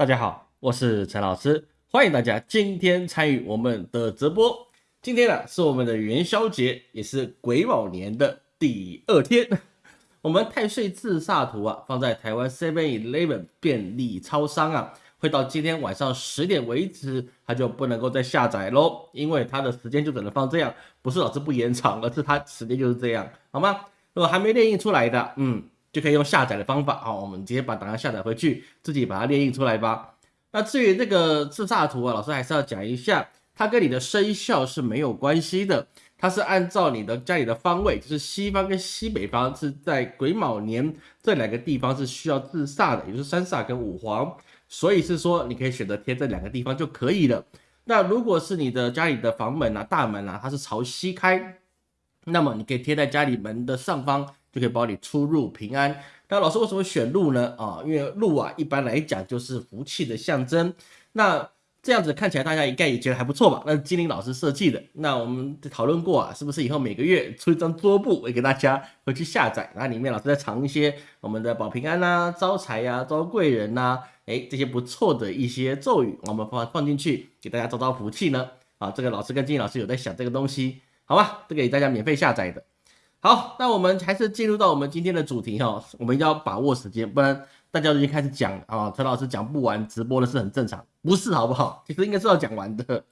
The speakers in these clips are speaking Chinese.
大家好，我是陈老师，欢迎大家今天参与我们的直播。今天呢是我们的元宵节，也是癸卯年的第二天。我们太岁自煞图啊，放在台湾 Seven Eleven 便利超商啊，会到今天晚上十点为止，它就不能够再下载喽，因为它的时间就只能放这样，不是老师不延长，而是它时间就是这样，好吗？如果还没列印出来的，嗯，就可以用下载的方法啊，我们直接把档案下载回去，自己把它列印出来吧。那至于这个自煞图啊，老师还是要讲一下，它跟你的生肖是没有关系的。它是按照你的家里的方位，就是西方跟西北方是在癸卯年这两个地方是需要自煞的，也就是三煞跟五黄，所以是说你可以选择贴这两个地方就可以了。那如果是你的家里的房门啊、大门啊，它是朝西开，那么你可以贴在家里门的上方，就可以保你出入平安。那老师为什么选鹿呢？啊，因为鹿啊，一般来讲就是福气的象征。那这样子看起来，大家应该也觉得还不错吧？那是金玲老师设计的。那我们讨论过啊，是不是以后每个月出一张桌布，我给大家回去下载，然后里面老师再藏一些我们的保平安呐、招财呀、招贵人呐，哎，这些不错的一些咒语，我们放放进去，给大家招招福气呢。啊，这个老师跟金玲老师有在想这个东西，好吧？这个给大家免费下载的。好，那我们还是进入到我们今天的主题哈，我们要把握时间，不然。大家已经开始讲啊，陈老师讲不完，直播的是很正常，不是好不好？其实应该是要讲完的。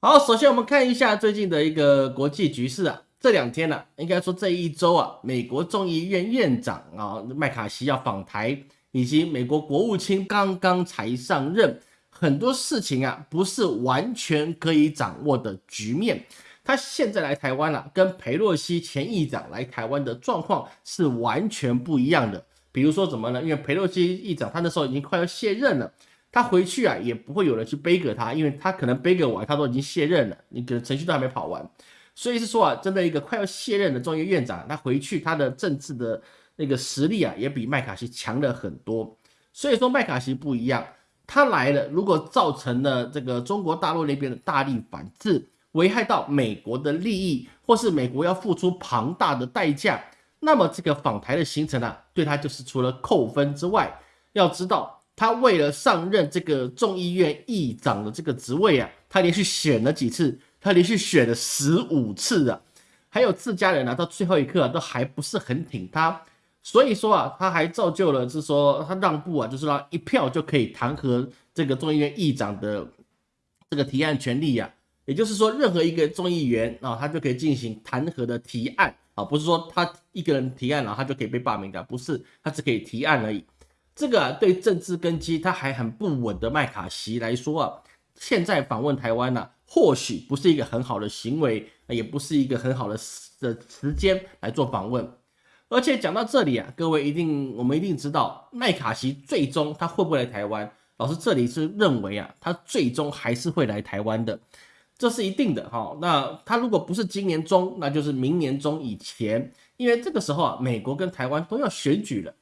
好，首先我们看一下最近的一个国际局势啊，这两天呢，应该说这一周啊，美国众议院院长啊麦卡锡要访台，以及美国国务卿刚刚才上任，很多事情啊不是完全可以掌握的局面。他现在来台湾了，跟佩洛西前议长来台湾的状况是完全不一样的。比如说怎么呢？因为佩洛西议长他那时候已经快要卸任了，他回去啊也不会有人去背给他，因为他可能背给完他都已经卸任了，你可能程序都还没跑完，所以是说啊，真的一个快要卸任的众议院长，他回去他的政治的那个实力啊也比麦卡锡强了很多。所以说麦卡锡不一样，他来了，如果造成了这个中国大陆那边的大力反制，危害到美国的利益，或是美国要付出庞大的代价。那么这个访台的行程啊，对他就是除了扣分之外，要知道他为了上任这个众议院议长的这个职位啊，他连续选了几次，他连续选了十五次啊，还有自家人啊，到最后一刻都还不是很挺他，所以说啊，他还造就了是说他让步啊，就是让一票就可以弹劾这个众议院议长的这个提案权利呀，也就是说任何一个众议员啊，他就可以进行弹劾的提案。啊，不是说他一个人提案了，他就可以被罢免的，不是，他只可以提案而已。这个对政治根基他还很不稳的麦卡锡来说啊，现在访问台湾呢，或许不是一个很好的行为，也不是一个很好的的时间来做访问。而且讲到这里啊，各位一定我们一定知道，麦卡锡最终他会不会来台湾？老师这里是认为啊，他最终还是会来台湾的。这是一定的哈，那他如果不是今年中，那就是明年中以前，因为这个时候啊，美国跟台湾都要选举了。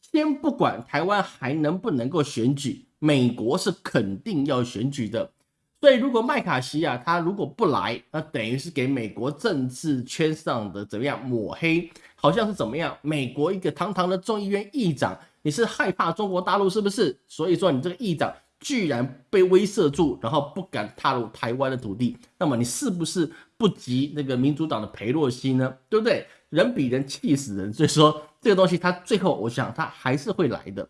先不管台湾还能不能够选举，美国是肯定要选举的。所以如果麦卡锡啊，他如果不来，那等于是给美国政治圈上的怎么样抹黑？好像是怎么样？美国一个堂堂的众议院议长，你是害怕中国大陆是不是？所以说你这个议长。居然被威慑住，然后不敢踏入台湾的土地，那么你是不是不及那个民主党的裴洛西呢？对不对？人比人气死人，所以说这个东西他最后我想他还是会来的。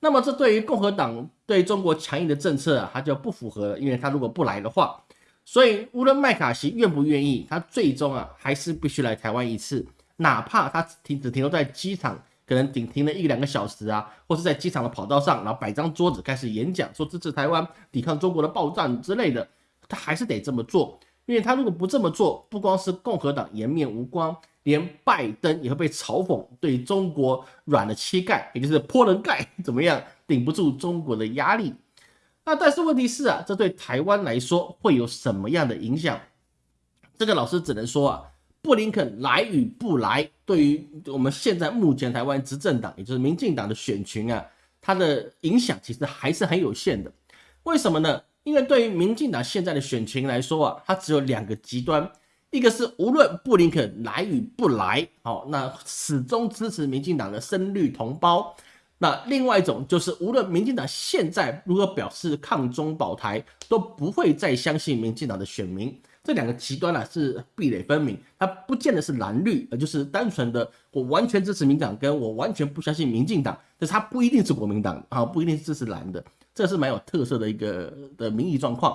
那么这对于共和党对中国强硬的政策啊，他就不符合了，因为他如果不来的话，所以无论麦卡锡愿不愿意，他最终啊还是必须来台湾一次，哪怕他停只停留在机场。可能顶停了一两个小时啊，或是在机场的跑道上，然后摆张桌子开始演讲，说支持台湾抵抗中国的暴战之类的，他还是得这么做，因为他如果不这么做，不光是共和党颜面无光，连拜登也会被嘲讽对中国软了膝盖，也就是泼人盖，怎么样顶不住中国的压力？那但是问题是啊，这对台湾来说会有什么样的影响？这个老师只能说啊。布林肯来与不来，对于我们现在目前台湾执政党，也就是民进党的选群啊，它的影响其实还是很有限的。为什么呢？因为对于民进党现在的选群来说啊，它只有两个极端，一个是无论布林肯来与不来，好，那始终支持民进党的深绿同胞；那另外一种就是，无论民进党现在如何表示抗中保台，都不会再相信民进党的选民。这两个极端呢是壁垒分明，它不见得是蓝绿，而就是单纯的我完全支持民党，跟我完全不相信民进党，但是它不一定是国民党啊，不一定是支持蓝的，这是蛮有特色的一个的民意状况。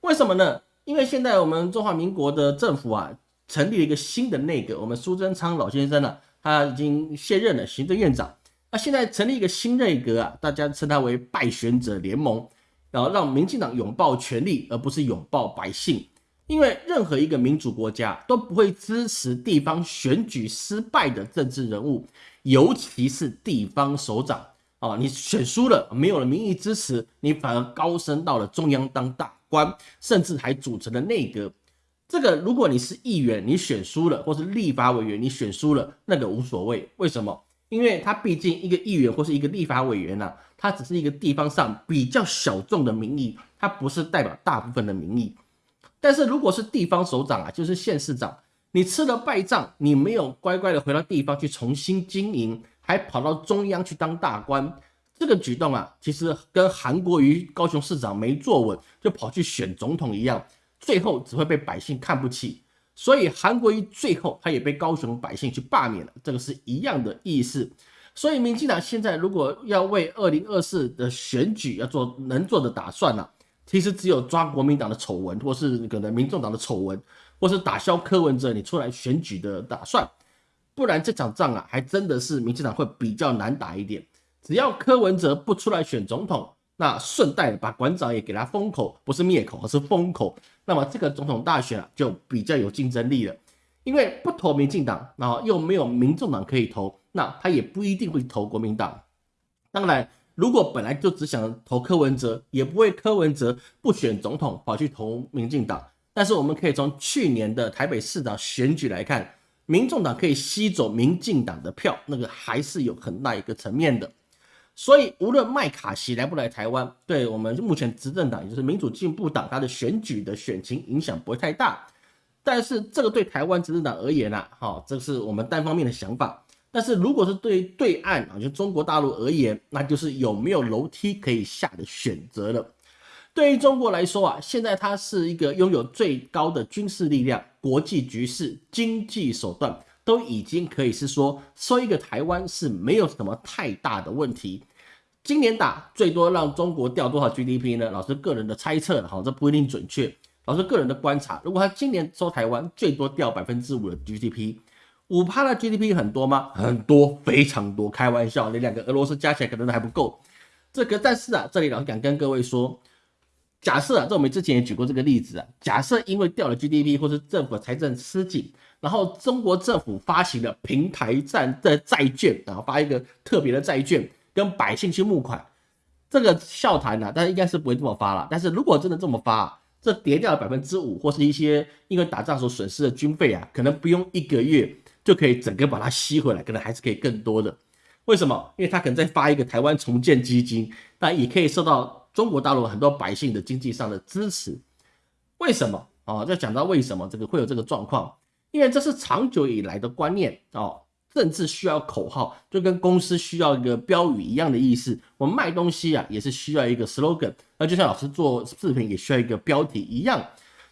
为什么呢？因为现在我们中华民国的政府啊，成立了一个新的内阁，我们苏贞昌老先生呢，他已经卸任了行政院长。那现在成立一个新内阁啊，大家称他为败选者联盟，然后让民进党拥抱权力，而不是拥抱百姓。因为任何一个民主国家都不会支持地方选举失败的政治人物，尤其是地方首长啊，你选输了，没有了民意支持，你反而高升到了中央当大官，甚至还组成了内阁。这个如果你是议员，你选输了，或是立法委员，你选输了，那个无所谓。为什么？因为他毕竟一个议员或是一个立法委员呐，他只是一个地方上比较小众的民意，他不是代表大部分的民意。但是如果是地方首长啊，就是县市长，你吃了败仗，你没有乖乖的回到地方去重新经营，还跑到中央去当大官，这个举动啊，其实跟韩国瑜高雄市长没坐稳就跑去选总统一样，最后只会被百姓看不起。所以韩国瑜最后他也被高雄百姓去罢免了，这个是一样的意思。所以民进党现在如果要为二零二四的选举要做能做的打算呢，其实只有抓国民党的丑闻，或是可能民众党的丑闻，或是打消柯文哲你出来选举的打算，不然这场仗啊，还真的是民进党会比较难打一点。只要柯文哲不出来选总统。那顺带把馆长也给他封口，不是灭口，而是封口。那么这个总统大选啊，就比较有竞争力了。因为不投民进党，然后又没有民众党可以投，那他也不一定会投国民党。当然，如果本来就只想投柯文哲，也不会柯文哲不选总统跑去投民进党。但是我们可以从去年的台北市长选举来看，民众党可以吸走民进党的票，那个还是有很大一个层面的。所以，无论麦卡锡来不来台湾，对我们目前执政党，也就是民主进步党，它的选举的选情影响不会太大。但是，这个对台湾执政党而言呢，哈，这是我们单方面的想法。但是，如果是对对岸啊，就中国大陆而言，那就是有没有楼梯可以下的选择了。对于中国来说啊，现在它是一个拥有最高的军事力量、国际局势、经济手段。都已经可以是说收一个台湾是没有什么太大的问题。今年打最多让中国掉多少 GDP 呢？老师个人的猜测，好，这不一定准确。老师个人的观察，如果他今年收台湾最多掉百分之五的 GDP，五趴的 GDP 很多吗？很多，非常多。开玩笑，你两个俄罗斯加起来可能还不够。这个，但是啊，这里老师敢跟各位说，假设啊，这我们之前也举过这个例子啊，假设因为掉了 GDP 或是政府财政吃紧。然后中国政府发行了平台站的债券，然后发一个特别的债券，跟百姓去募款，这个笑谈呢，但是应该是不会这么发了。但是如果真的这么发，这跌掉了百分之五，或是一些因为打仗所损失的军费啊，可能不用一个月就可以整个把它吸回来，可能还是可以更多的。为什么？因为他可能再发一个台湾重建基金，那也可以受到中国大陆很多百姓的经济上的支持。为什么？哦，要讲到为什么这个会有这个状况。因为这是长久以来的观念哦，政治需要口号，就跟公司需要一个标语一样的意思。我们卖东西啊，也是需要一个 slogan，那就像老师做视频也需要一个标题一样。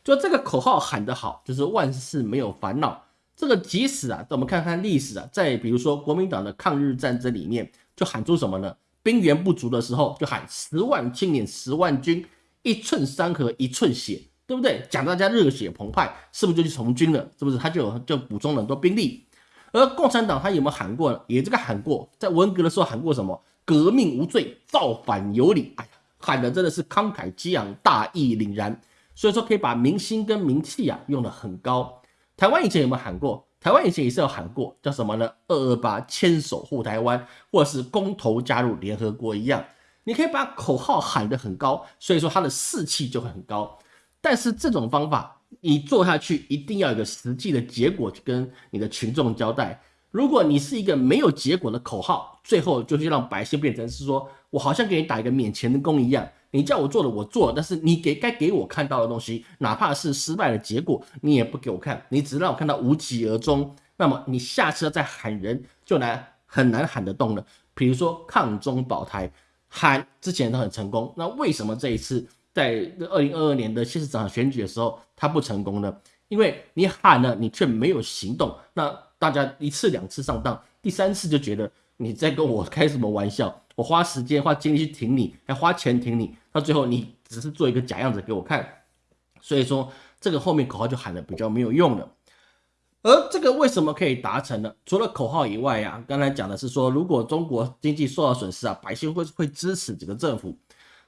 就这个口号喊得好，就是万事没有烦恼。这个即使啊，我们看看历史啊，在比如说国民党的抗日战争里面，就喊出什么呢？兵源不足的时候，就喊十万青年十万军，一寸山河一寸血。对不对？讲大家热血澎湃，是不是就去从军了？是不是他就就补充了很多兵力？而共产党他有没有喊过呢？也这个喊过，在文革的时候喊过什么？革命无罪，造反有理。哎呀，喊的真的是慷慨激昂，大义凛然。所以说可以把民心跟名气啊用得很高。台湾以前有没有喊过？台湾以前也是有喊过，叫什么呢？二二八牵手护台湾，或者是公投加入联合国一样。你可以把口号喊得很高，所以说他的士气就会很高。但是这种方法你做下去，一定要有个实际的结果去跟你的群众交代。如果你是一个没有结果的口号，最后就是让百姓变成是说我好像给你打一个免钱的工一样，你叫我做的我做，但是你给该给我看到的东西，哪怕是失败的结果，你也不给我看，你只让我看到无疾而终。那么你下次再喊人就难很难喊得动了。比如说抗中保台，喊之前都很成功，那为什么这一次在二零二二年的县市长选举的时候他不成功呢？因为你喊了，你却没有行动，那大家一次两次上当，第三次就觉得你在跟我开什么玩笑？我花时间花精力去挺你，还花钱挺你，到最后你只是做一个假样子给我看，所以说这个后面口号就喊的比较没有用了。而这个为什么可以达成呢？除了口号以外呀，刚才讲的是说，如果中国经济受到损失啊，百姓会会支持这个政府。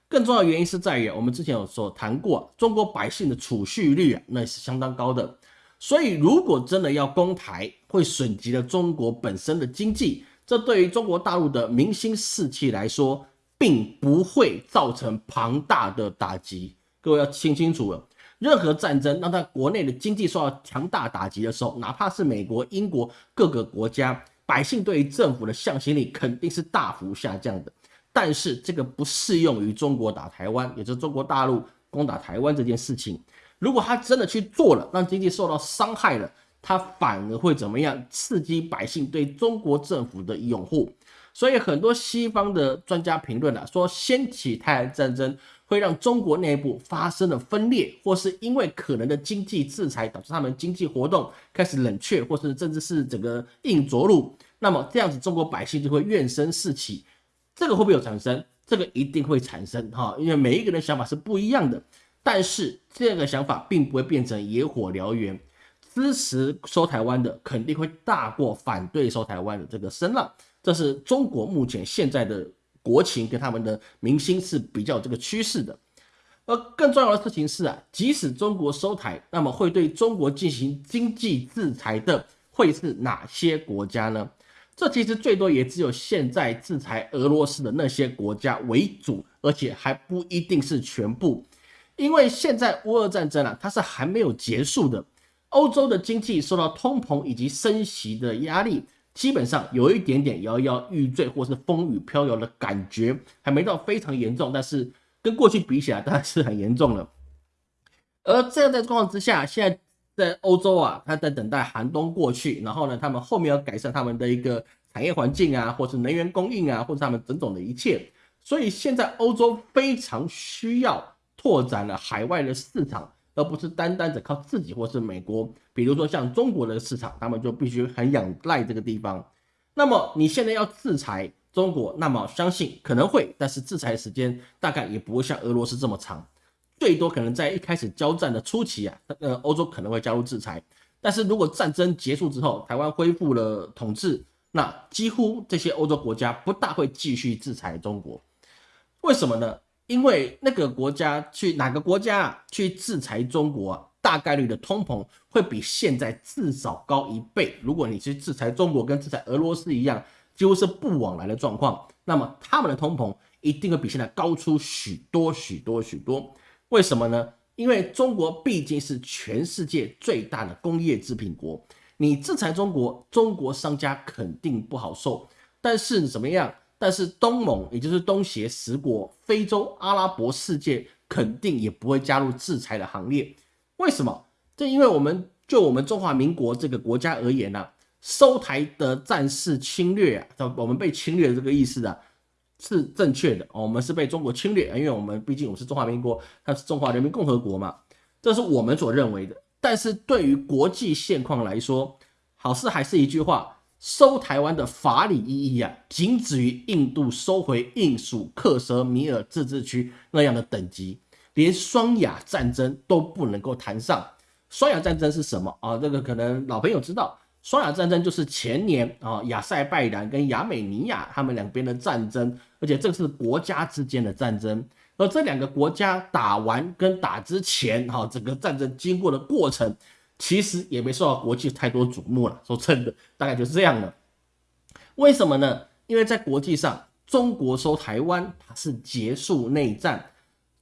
更重要的原因是在于，我们之前有说谈过，中国百姓的储蓄率啊，那是相当高的。所以如果真的要攻台，会损及了中国本身的经济，这对于中国大陆的民心士气来说，并不会造成庞大的打击。各位要听清楚了。任何战争让他国内的经济受到强大打击的时候，哪怕是美国、英国各个国家，百姓对于政府的向心力肯定是大幅下降的。但是这个不适用于中国打台湾，也就是中国大陆攻打台湾这件事情。如果他真的去做了，让经济受到伤害了，他反而会怎么样？刺激百姓对中国政府的拥护。所以很多西方的专家评论了，说掀起台海战争。会让中国内部发生了分裂，或是因为可能的经济制裁导致他们经济活动开始冷却，或是甚至是整个硬着陆，那么这样子中国百姓就会怨声四起。这个会不会有产生？这个一定会产生哈，因为每一个人想法是不一样的。但是这个想法并不会变成野火燎原，支持收台湾的肯定会大过反对收台湾的这个声浪。这是中国目前现在的。国情跟他们的民心是比较这个趋势的，而更重要的事情是啊，即使中国收台，那么会对中国进行经济制裁的会是哪些国家呢？这其实最多也只有现在制裁俄罗斯的那些国家为主，而且还不一定是全部，因为现在乌俄战争啊，它是还没有结束的，欧洲的经济受到通膨以及升息的压力。基本上有一点点摇摇欲坠，或是风雨飘摇的感觉，还没到非常严重，但是跟过去比起来，当然是很严重了。而这样的状况之下，现在在欧洲啊，他在等待寒冬过去，然后呢，他们后面要改善他们的一个产业环境啊，或是能源供应啊，或者他们种种的一切，所以现在欧洲非常需要拓展了海外的市场。而不是单单的靠自己或是美国，比如说像中国的市场，他们就必须很仰赖这个地方。那么你现在要制裁中国，那么相信可能会，但是制裁时间大概也不会像俄罗斯这么长，最多可能在一开始交战的初期啊，呃，欧洲可能会加入制裁。但是如果战争结束之后，台湾恢复了统治，那几乎这些欧洲国家不大会继续制裁中国。为什么呢？因为那个国家去哪个国家去制裁中国，大概率的通膨会比现在至少高一倍。如果你去制裁中国，跟制裁俄罗斯一样，几乎是不往来的状况，那么他们的通膨一定会比现在高出许多许多许多。为什么呢？因为中国毕竟是全世界最大的工业制品国，你制裁中国，中国商家肯定不好受。但是怎么样？但是东盟，也就是东协十国、非洲、阿拉伯世界，肯定也不会加入制裁的行列。为什么？这因为我们就我们中华民国这个国家而言呢，收台的战事侵略啊，我们被侵略的这个意思啊，是正确的。我们是被中国侵略，因为我们毕竟我们是中华民国，它是中华人民共和国嘛，这是我们所认为的。但是对于国际现况来说，好事还是一句话。收台湾的法理意义啊，仅止于印度收回印属克什米尔自治区那样的等级，连双亚战争都不能够谈上。双亚战争是什么啊？这个可能老朋友知道，双亚战争就是前年啊，亚塞拜然跟亚美尼亚他们两边的战争，而且这是国家之间的战争。而这两个国家打完跟打之前，哈，整个战争经过的过程。其实也没受到国际太多瞩目了，说真的，大概就是这样了。为什么呢？因为在国际上，中国收台湾，它是结束内战。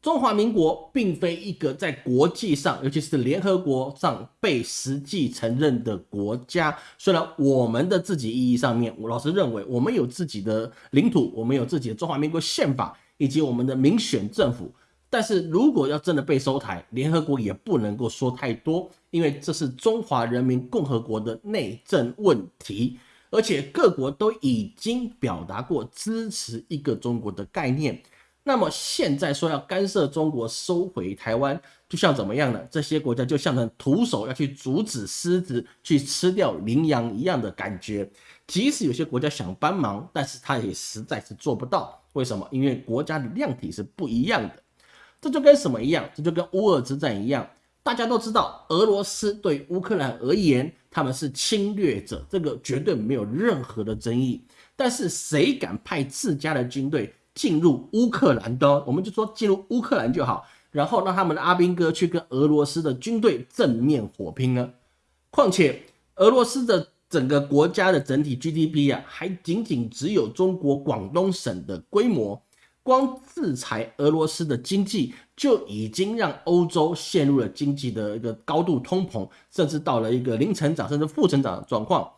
中华民国并非一个在国际上，尤其是联合国上被实际承认的国家。虽然我们的自己意义上面，我老是认为我们有自己的领土，我们有自己的中华民国宪法，以及我们的民选政府。但是如果要真的被收台，联合国也不能够说太多，因为这是中华人民共和国的内政问题。而且各国都已经表达过支持一个中国的概念。那么现在说要干涉中国收回台湾，就像怎么样呢？这些国家就像成徒手要去阻止狮子去吃掉羚羊一样的感觉。即使有些国家想帮忙，但是他也实在是做不到。为什么？因为国家的量体是不一样的。这就跟什么一样？这就跟乌俄之战一样。大家都知道，俄罗斯对乌克兰而言，他们是侵略者，这个绝对没有任何的争议。但是谁敢派自家的军队？进入乌克兰的，我们就说进入乌克兰就好，然后让他们的阿兵哥去跟俄罗斯的军队正面火拼呢。况且俄罗斯的整个国家的整体 GDP 啊，还仅仅只有中国广东省的规模，光制裁俄罗斯的经济就已经让欧洲陷入了经济的一个高度通膨，甚至到了一个零成长甚至负成长的状况。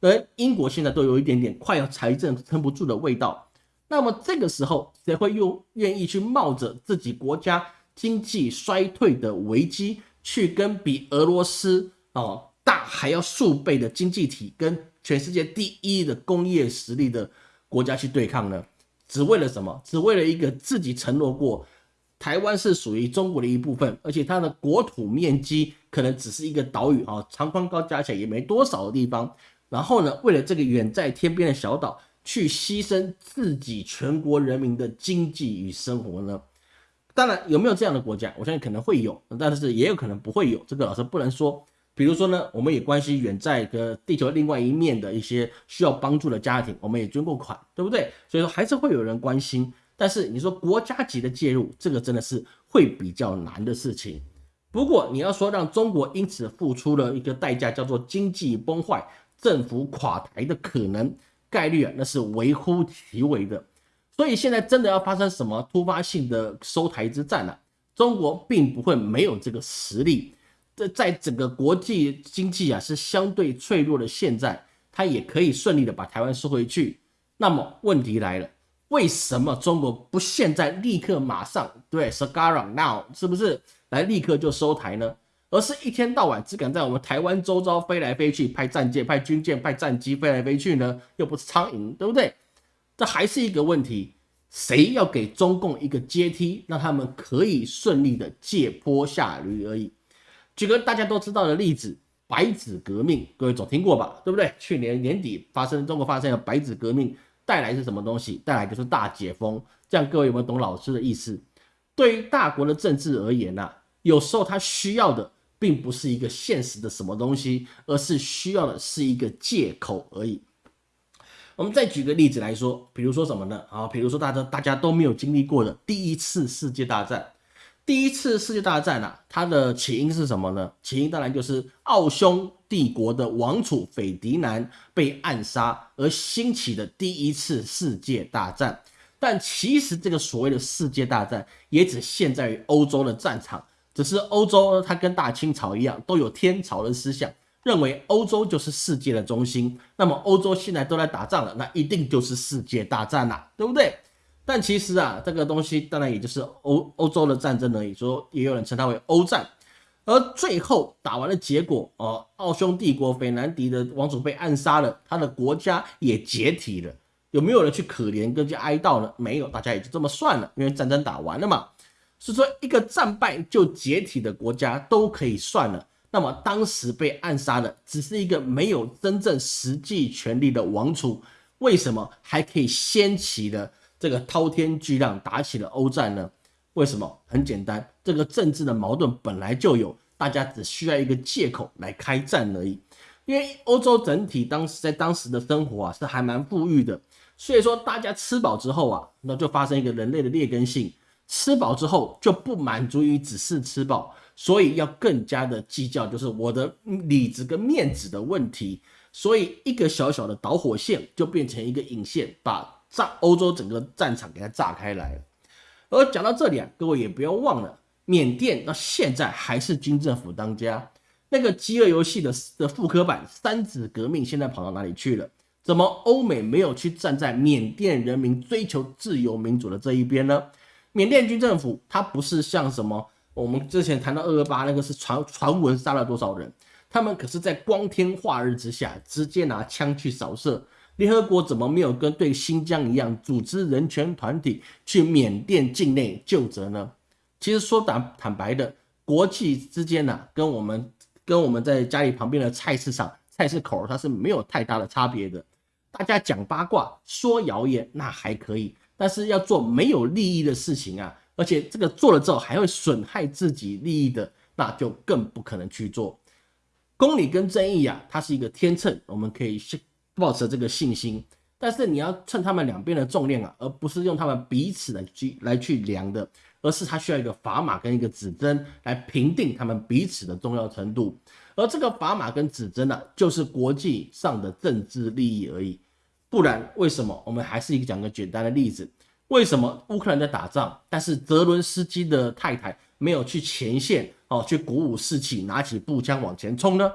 而英国现在都有一点点快要财政撑不住的味道。那么这个时候，谁会又愿意去冒着自己国家经济衰退的危机，去跟比俄罗斯哦大还要数倍的经济体，跟全世界第一的工业实力的国家去对抗呢？只为了什么？只为了一个自己承诺过，台湾是属于中国的一部分，而且它的国土面积可能只是一个岛屿啊，长宽高加起来也没多少的地方。然后呢，为了这个远在天边的小岛。去牺牲自己全国人民的经济与生活呢？当然，有没有这样的国家？我相信可能会有，但是也有可能不会有。这个老师不能说。比如说呢，我们也关心远在个地球另外一面的一些需要帮助的家庭，我们也捐过款，对不对？所以说还是会有人关心。但是你说国家级的介入，这个真的是会比较难的事情。不过你要说让中国因此付出了一个代价，叫做经济崩坏、政府垮台的可能。概率啊，那是微乎其微的，所以现在真的要发生什么突发性的收台之战呢？中国并不会没有这个实力。这在整个国际经济啊是相对脆弱的，现在它也可以顺利的把台湾收回去。那么问题来了，为什么中国不现在立刻马上对 s c a r a now 是不是来立刻就收台呢？而是一天到晚只敢在我们台湾周遭飞来飞去，派战舰、派军舰、派战机飞来飞去呢？又不是苍蝇，对不对？这还是一个问题，谁要给中共一个阶梯，让他们可以顺利的借坡下驴而已。举个大家都知道的例子，白纸革命，各位总听过吧？对不对？去年年底发生，中国发生了白纸革命，带来是什么东西？带来就是大解封。这样各位有没有懂老师的意思？对于大国的政治而言呐，有时候他需要的。并不是一个现实的什么东西，而是需要的是一个借口而已。我们再举个例子来说，比如说什么呢？啊，比如说大家大家都没有经历过的第一次世界大战。第一次世界大战啊，它的起因是什么呢？起因当然就是奥匈帝国的王储斐迪南被暗杀而兴起的第一次世界大战。但其实这个所谓的世界大战，也只限在于欧洲的战场。只是欧洲，它跟大清朝一样，都有天朝的思想，认为欧洲就是世界的中心。那么欧洲现在都在打仗了，那一定就是世界大战啦，对不对？但其实啊，这个东西当然也就是欧欧洲的战争而已，说也有人称它为欧战。而最后打完的结果，哦，奥匈帝国斐南迪的王储被暗杀了，他的国家也解体了。有没有人去可怜跟去哀悼呢？没有，大家也就这么算了，因为战争打完了嘛。是说一个战败就解体的国家都可以算了，那么当时被暗杀的只是一个没有真正实际权力的王储，为什么还可以掀起了这个滔天巨浪，打起了欧战呢？为什么？很简单，这个政治的矛盾本来就有，大家只需要一个借口来开战而已。因为欧洲整体当时在当时的生活啊是还蛮富裕的，所以说大家吃饱之后啊，那就发生一个人类的劣根性。吃饱之后就不满足于只是吃饱，所以要更加的计较，就是我的里子跟面子的问题。所以一个小小的导火线就变成一个引线，把炸欧洲整个战场给它炸开来。而讲到这里啊，各位也不要忘了，缅甸到现在还是军政府当家。那个饥饿游戏的的复刻版三子革命现在跑到哪里去了？怎么欧美没有去站在缅甸人民追求自由民主的这一边呢？缅甸军政府，它不是像什么我们之前谈到二二八那个是传传闻杀了多少人，他们可是在光天化日之下直接拿枪去扫射。联合国怎么没有跟对新疆一样组织人权团体去缅甸境内就责呢？其实说坦坦白的，国际之间呢，跟我们跟我们在家里旁边的菜市场、菜市口，它是没有太大的差别的。大家讲八卦、说谣言那还可以，但是要做没有利益的事情啊，而且这个做了之后还会损害自己利益的，那就更不可能去做。公理跟正义啊，它是一个天秤，我们可以抱持这个信心。但是你要称他们两边的重量啊，而不是用他们彼此的去来去量的，而是它需要一个砝码跟一个指针来评定他们彼此的重要程度。而这个砝码跟指针呢，就是国际上的政治利益而已。不然为什么？我们还是一个讲个简单的例子：为什么乌克兰在打仗，但是泽伦斯基的太太没有去前线哦，去鼓舞士气，拿起步枪往前冲呢？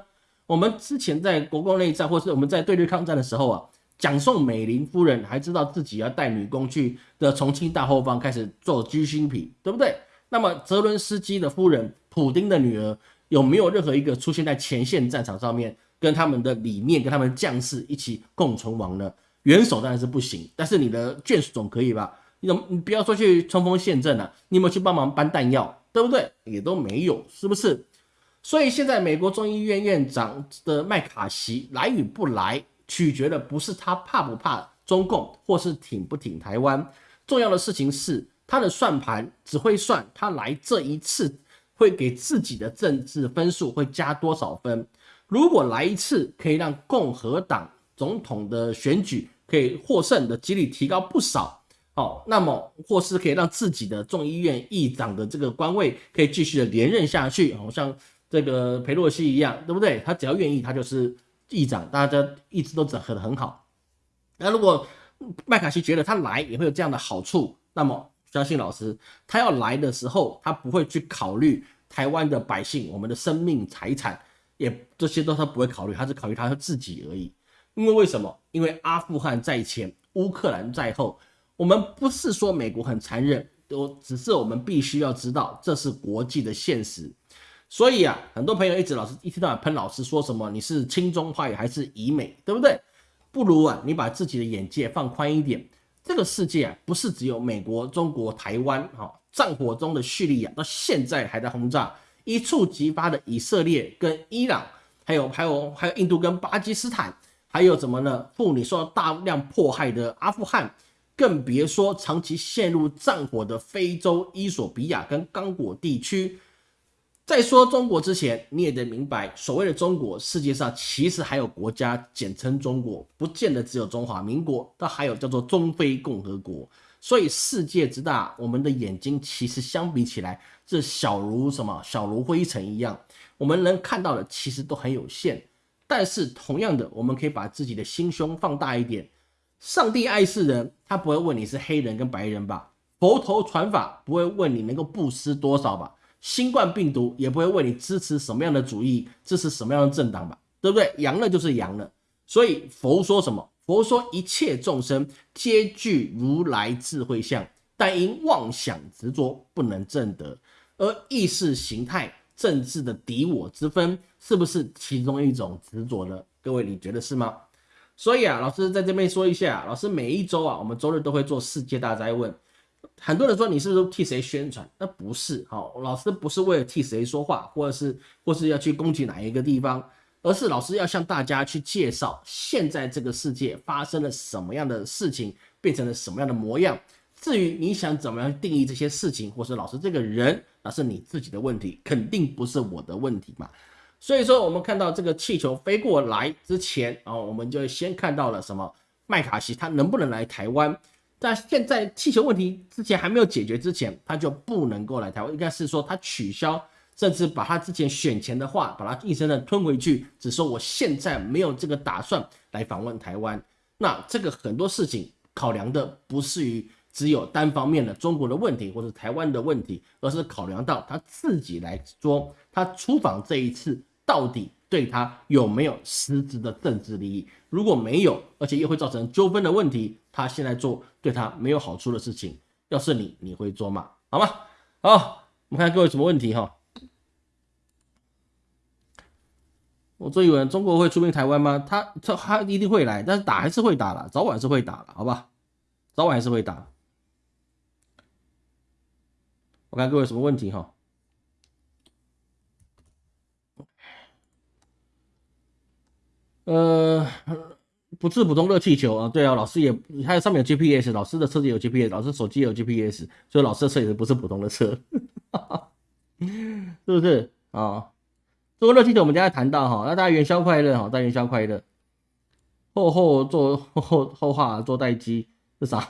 我们之前在国共内战，或是我们在对日抗战的时候啊，蒋宋美龄夫人还知道自己要带女工去的重庆大后方开始做居心品，对不对？那么泽伦斯基的夫人普丁的女儿有没有任何一个出现在前线战场上面，跟他们的理念、跟他们将士一起共存亡呢？元首当然是不行，但是你的眷属总可以吧？你怎么你不要说去冲锋陷阵了，你有没有去帮忙搬弹药，对不对？也都没有，是不是？所以现在美国众议院院长的麦卡锡来与不来，取决的不是他怕不怕中共，或是挺不挺台湾，重要的事情是他的算盘只会算他来这一次会给自己的政治分数会加多少分。如果来一次可以让共和党。总统的选举可以获胜的几率提高不少，哦，那么或是可以让自己的众议院议长的这个官位可以继续的连任下去，好像这个佩洛西一样，对不对？他只要愿意，他就是议长，大家一直都整合的很好。那如果麦卡锡觉得他来也会有这样的好处，那么相信老师，他要来的时候，他不会去考虑台湾的百姓、我们的生命财产，也这些都他不会考虑，他是考虑他自己而已。因为为什么？因为阿富汗在前，乌克兰在后。我们不是说美国很残忍，都只是我们必须要知道这是国际的现实。所以啊，很多朋友一直老是一天到晚喷老师，说什么你是亲中派还是以美，对不对？不如啊，你把自己的眼界放宽一点。这个世界啊，不是只有美国、中国、台湾。哈，战火中的叙利亚到现在还在轰炸，一触即发的以色列跟伊朗，还有还有还有印度跟巴基斯坦。还有什么呢？妇女受到大量迫害的阿富汗，更别说长期陷入战火的非洲伊索比亚跟刚果地区。在说中国之前，你也得明白，所谓的中国，世界上其实还有国家简称中国，不见得只有中华民国，它还有叫做中非共和国。所以世界之大，我们的眼睛其实相比起来，这小如什么？小如灰尘一样，我们能看到的其实都很有限。但是同样的，我们可以把自己的心胸放大一点。上帝爱世人，他不会问你是黑人跟白人吧？佛头传法不会问你能够布施多少吧？新冠病毒也不会为你支持什么样的主义，支持什么样的政党吧？对不对？阳了就是阳了。所以佛说什么？佛说一切众生皆具如来智慧相，但因妄想执着不能证得，而意识形态。政治的敌我之分是不是其中一种执着呢？各位，你觉得是吗？所以啊，老师在这边说一下，老师每一周啊，我们周日都会做世界大灾问。很多人说你是不是替谁宣传？那不是，好，老师不是为了替谁说话，或者是或是要去攻击哪一个地方，而是老师要向大家去介绍现在这个世界发生了什么样的事情，变成了什么样的模样。至于你想怎么样定义这些事情，或是老师这个人，那是你自己的问题，肯定不是我的问题嘛。所以说，我们看到这个气球飞过来之前，啊，我们就先看到了什么麦卡锡他能不能来台湾？但现在气球问题之前还没有解决之前，他就不能够来台湾，应该是说他取消，甚至把他之前选前的话把他硬生生吞回去，只说我现在没有这个打算来访问台湾。那这个很多事情考量的不是于。只有单方面的中国的问题或者台湾的问题，而是考量到他自己来说，他出访这一次到底对他有没有实质的政治利益？如果没有，而且又会造成纠纷的问题，他现在做对他没有好处的事情，要是你，你会做吗？好吗？好，我们看各位什么问题哈？我真以为中国会出兵台湾吗？他他他一定会来，但是打还是会打了，早晚是会打了，好吧？早晚还是会打。我看各位什么问题哈？呃，不是普通热气球啊，对啊，老师也，它上面有 GPS，老师的车子有 GPS，老师手机有 GPS，所以老师的车也不是普通的车，是不是啊？这个热气球我们刚才谈到哈，那大家元宵快乐哈，大家元宵快乐。后后做后后话做待机是啥？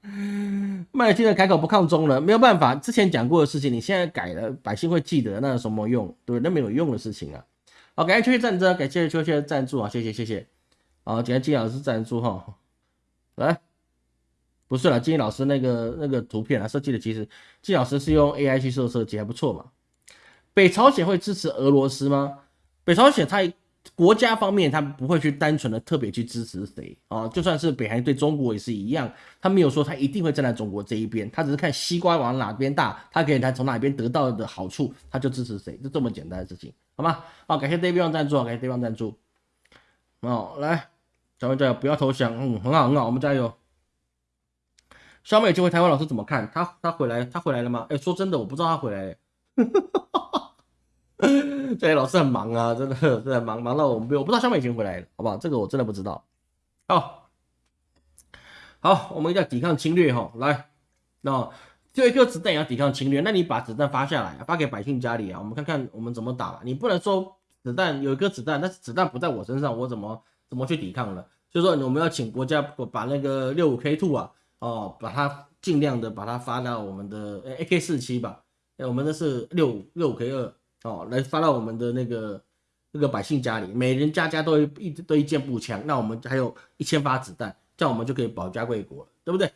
麦金的开口不抗中了，没有办法，之前讲过的事情，你现在改了，百姓会记得，那有什么用？对不对？那没有用的事情啊。好，感谢秋叶战争，感谢秋叶赞助啊，谢谢谢谢。好，感谢金老师赞助哈。来，不是了，金老师那个那个图片啊，设计的其实金老师是用 AI 去设设计，还不错嘛。北朝鲜会支持俄罗斯吗？北朝鲜他国家方面他不会去单纯的特别去支持谁啊？就算是北韩对中国也是一样，他没有说他一定会站在中国这一边，他只是看西瓜往哪边大，他可以他从哪边得到的好处，他就支持谁，就这么简单的事情，好吗？好，感谢 David 赞助，感谢 David 赞助。哦，来，小妹加油，不要投降，嗯，很好很好，我们加油。小美这位台湾老师怎么看？他他回来他回来了吗？哎，说真的，我不知道他回来。这些老师很忙啊，真的真的忙忙到我们不我不知道小美已经回来了，好不好？这个我真的不知道。好，好，我们一定要抵抗侵略哈。来，那就一颗子弹也要抵抗侵略，那你把子弹发下来，发给百姓家里啊，我们看看我们怎么打吧。你不能说子弹有一颗子弹，但是子弹不在我身上，我怎么怎么去抵抗呢？所以说我们要请国家把那个六五 K two 啊，哦，把它尽量的把它发到我们的 AK 四七吧。哎我们的是六五六五 K 二哦，来发到我们的那个那个百姓家里，每人家家都一都一件步枪，那我们还有一千发子弹，这样我们就可以保家卫国了，对不对？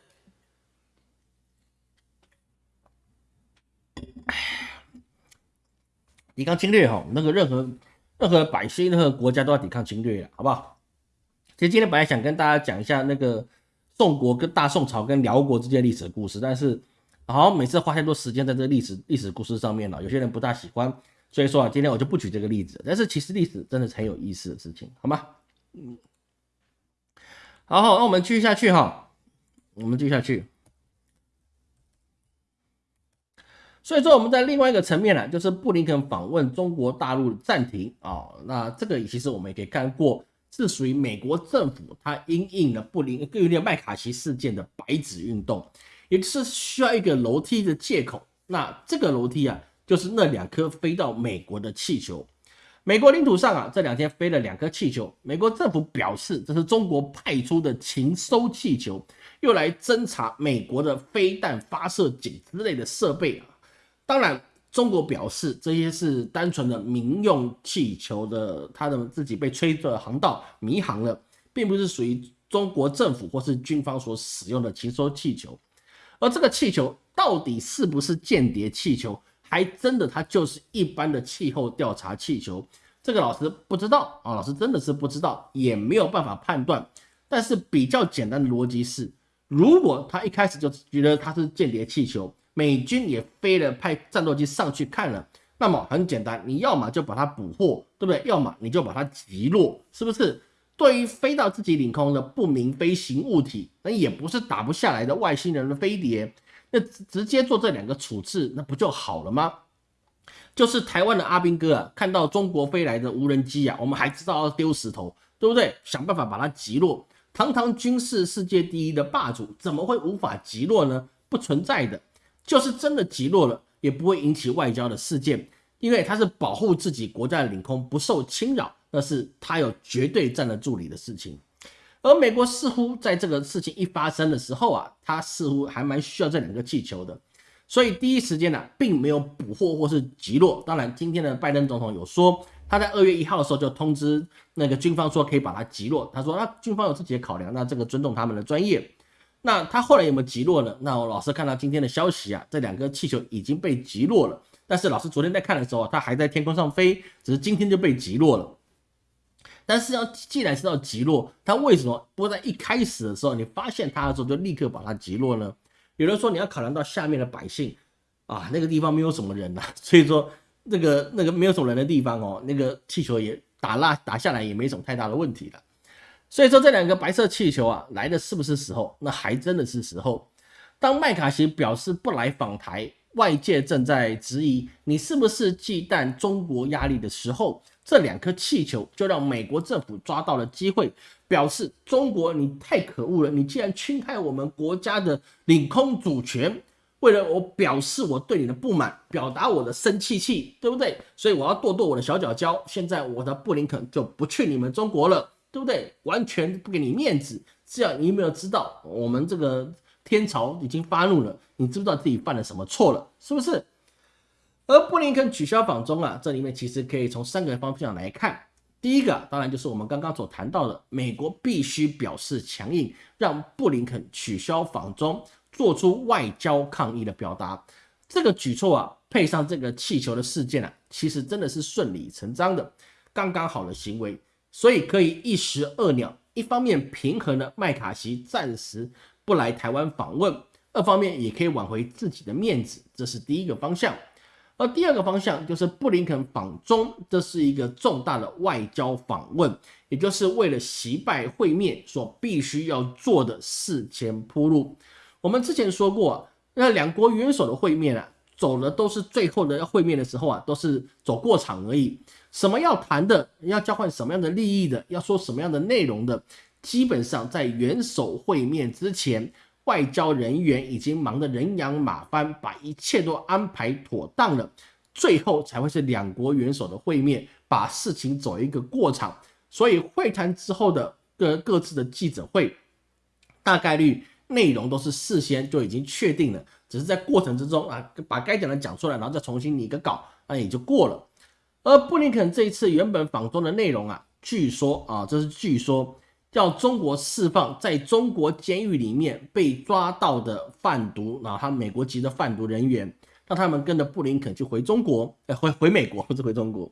抵抗侵略哈，那个任何任何百姓、任何国家都要抵抗侵略好不好？其实今天本来想跟大家讲一下那个宋国跟大宋朝跟辽国之间历史故事，但是。好像，每次花太多时间在这个历史历史故事上面了，有些人不大喜欢，所以说啊，今天我就不举这个例子。但是其实历史真的是很有意思的事情，好吗？嗯，好，好，那我们继续下去哈，我们继续下去。所以说我们在另外一个层面呢，就是布林肯访问中国大陆暂停啊，那这个其实我们也可以看过，是属于美国政府它因应了布林更有点麦卡锡事件的白纸运动。也是需要一个楼梯的借口，那这个楼梯啊，就是那两颗飞到美国的气球。美国领土上啊，这两天飞了两颗气球。美国政府表示，这是中国派出的情收气球，又来侦查美国的飞弹发射井之类的设备啊。当然，中国表示这些是单纯的民用气球的，它的自己被吹的航道迷航了，并不是属于中国政府或是军方所使用的禽收气球。而这个气球到底是不是间谍气球，还真的它就是一般的气候调查气球？这个老师不知道啊，老师真的是不知道，也没有办法判断。但是比较简单的逻辑是，如果他一开始就觉得它是间谍气球，美军也飞了派战斗机上去看了，那么很简单，你要么就把它捕获，对不对？要么你就把它击落，是不是？对于飞到自己领空的不明飞行物体，那也不是打不下来的外星人的飞碟，那直接做这两个处置，那不就好了吗？就是台湾的阿兵哥啊，看到中国飞来的无人机啊，我们还知道要丢石头，对不对？想办法把它击落。堂堂军事世界第一的霸主，怎么会无法击落呢？不存在的，就是真的击落了，也不会引起外交的事件，因为他是保护自己国家的领空不受侵扰。那是他有绝对站得住理的事情，而美国似乎在这个事情一发生的时候啊，他似乎还蛮需要这两个气球的，所以第一时间呢，并没有捕获或是击落。当然，今天的拜登总统有说，他在二月一号的时候就通知那个军方说可以把它击落。他说，那军方有自己的考量，那这个尊重他们的专业。那他后来有没有击落呢？那我老师看到今天的消息啊，这两个气球已经被击落了。但是老师昨天在看的时候，它还在天空上飞，只是今天就被击落了。但是要既然是要击落，他为什么不在一开始的时候你发现他的时候就立刻把它击落呢？有人说你要考量到下面的百姓啊，那个地方没有什么人呐，所以说那个那个没有什么人的地方哦，那个气球也打拉打下来也没什么太大的问题了。所以说这两个白色气球啊来的是不是时候？那还真的是时候。当麦卡锡表示不来访台，外界正在质疑你是不是忌惮中国压力的时候，这两颗气球就让美国政府抓到了机会，表示中国你太可恶了，你竟然侵害我们国家的领空主权。为了我表示我对你的不满，表达我的生气气，对不对？所以我要跺跺我的小脚脚。现在我的布林肯就不去你们中国了，对不对？完全不给你面子。这样你有没有知道我们这个天朝已经发怒了？你知不知道自己犯了什么错了？是不是？而布林肯取消访中啊，这里面其实可以从三个方向来看。第一个当然就是我们刚刚所谈到的，美国必须表示强硬，让布林肯取消访中。做出外交抗议的表达，这个举措啊，配上这个气球的事件啊，其实真的是顺理成章的，刚刚好的行为，所以可以一石二鸟，一方面平衡了麦卡锡暂时不来台湾访问，二方面也可以挽回自己的面子，这是第一个方向。而第二个方向就是布林肯访中，这是一个重大的外交访问，也就是为了习拜会面所必须要做的事前铺路。我们之前说过，那两国元首的会面啊，走的都是最后的要会面的时候啊，都是走过场而已。什么要谈的，要交换什么样的利益的，要说什么样的内容的，基本上在元首会面之前，外交人员已经忙得人仰马翻，把一切都安排妥当了，最后才会是两国元首的会面，把事情走一个过场。所以会谈之后的各各自的记者会，大概率。内容都是事先就已经确定了，只是在过程之中啊，把该讲的讲出来，然后再重新拟个稿，那也就过了。而布林肯这一次原本访中的内容啊，据说啊，这是据说叫中国释放在中国监狱里面被抓到的贩毒，然后他美国籍的贩毒人员，让他们跟着布林肯去回中国，呃，回回美国 不是回中国，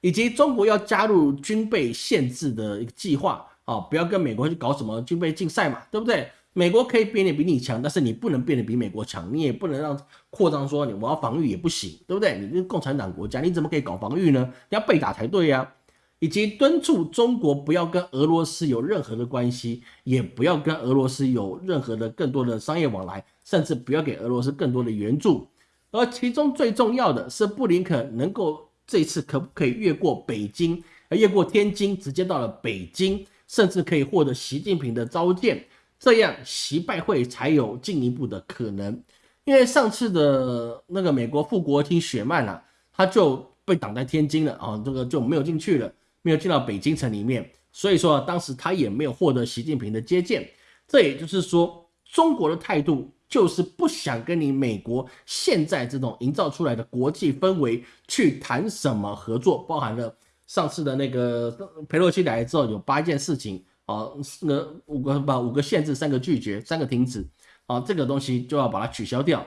以及中国要加入军备限制的一个计划啊，不要跟美国去搞什么军备竞赛嘛，对不对？美国可以变得比你强，但是你不能变得比美国强，你也不能让扩张说你我要防御也不行，对不对？你是共产党国家，你怎么可以搞防御呢？要被打才对呀！以及敦促中国不要跟俄罗斯有任何的关系，也不要跟俄罗斯有任何的更多的商业往来，甚至不要给俄罗斯更多的援助。而其中最重要的是，布林肯能够这次可不可以越过北京，而越过天津，直接到了北京，甚至可以获得习近平的召见。这样习拜会才有进一步的可能，因为上次的那个美国副国务卿雪曼啊，他就被挡在天津了啊，这个就没有进去了，没有进到北京城里面，所以说啊当时他也没有获得习近平的接见。这也就是说，中国的态度就是不想跟你美国现在这种营造出来的国际氛围去谈什么合作，包含了上次的那个佩洛西来之后有八件事情。啊，四个五个把五个限制，三个拒绝，三个停止，啊，这个东西就要把它取消掉。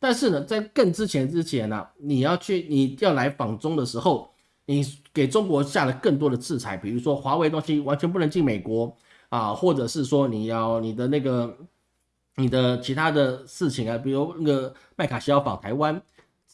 但是呢，在更之前之前呢，你要去你要来访中的时候，你给中国下了更多的制裁，比如说华为东西完全不能进美国啊，或者是说你要你的那个你的其他的事情啊，比如那个麦卡锡要访台湾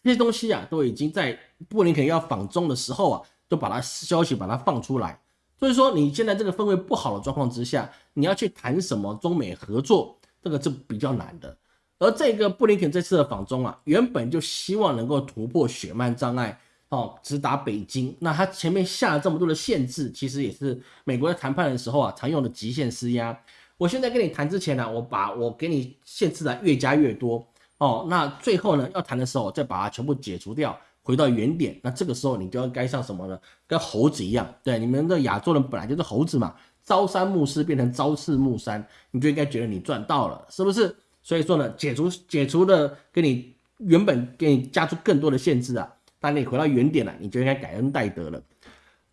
这些东西啊，都已经在布林肯要访中的时候啊，都把它消息把它放出来。所以说，你现在这个氛围不好的状况之下，你要去谈什么中美合作，这个是比较难的。而这个布林肯这次的访中啊，原本就希望能够突破血曼障碍，哦，直达北京。那他前面下了这么多的限制，其实也是美国在谈判的时候啊常用的极限施压。我现在跟你谈之前呢，我把我给你限制的越加越多，哦，那最后呢要谈的时候再把它全部解除掉。回到原点，那这个时候你就要该像什么呢？跟猴子一样，对，你们的亚洲人本来就是猴子嘛，朝三暮四变成朝四暮三，你就应该觉得你赚到了，是不是？所以说呢，解除解除了给你原本给你加出更多的限制啊，当你回到原点了，你就应该感恩戴德了。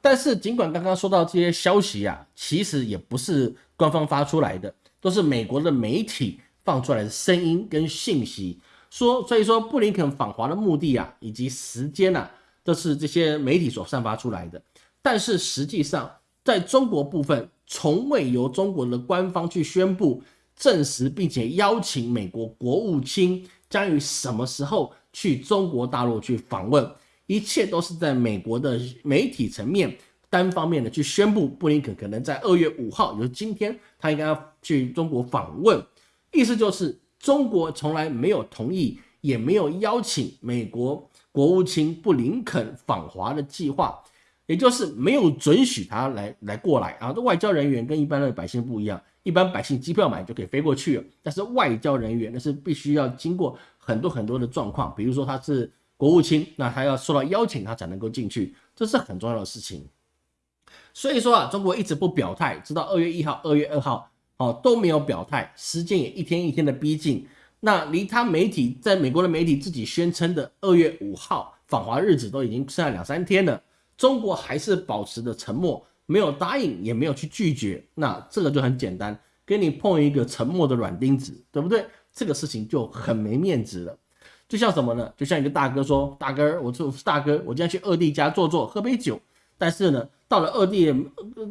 但是尽管刚刚说到这些消息啊，其实也不是官方发出来的，都是美国的媒体放出来的声音跟信息。说，所以说布林肯访华的目的啊，以及时间呐，都是这些媒体所散发出来的。但是实际上，在中国部分，从未由中国的官方去宣布、证实，并且邀请美国国务卿将于什么时候去中国大陆去访问。一切都是在美国的媒体层面单方面的去宣布布林肯可能在二月五号，也就是今天，他应该要去中国访问，意思就是中国从来没有同意，也没有邀请美国国务卿布林肯访华的计划，也就是没有准许他来来过来啊。这外交人员跟一般的百姓不一样，一般百姓机票买就可以飞过去，但是外交人员那是必须要经过很多很多的状况，比如说他是。国务卿，那他要受到邀请，他才能够进去，这是很重要的事情。所以说啊，中国一直不表态，直到二月一号、二月二号，哦都没有表态，时间也一天一天的逼近。那离他媒体在美国的媒体自己宣称的二月五号访华日子都已经剩下两三天了，中国还是保持着沉默，没有答应，也没有去拒绝。那这个就很简单，给你碰一个沉默的软钉子，对不对？这个事情就很没面子了。就像什么呢？就像一个大哥说：“大哥，我是大哥，我今天去二弟家坐坐，喝杯酒。但是呢，到了二弟，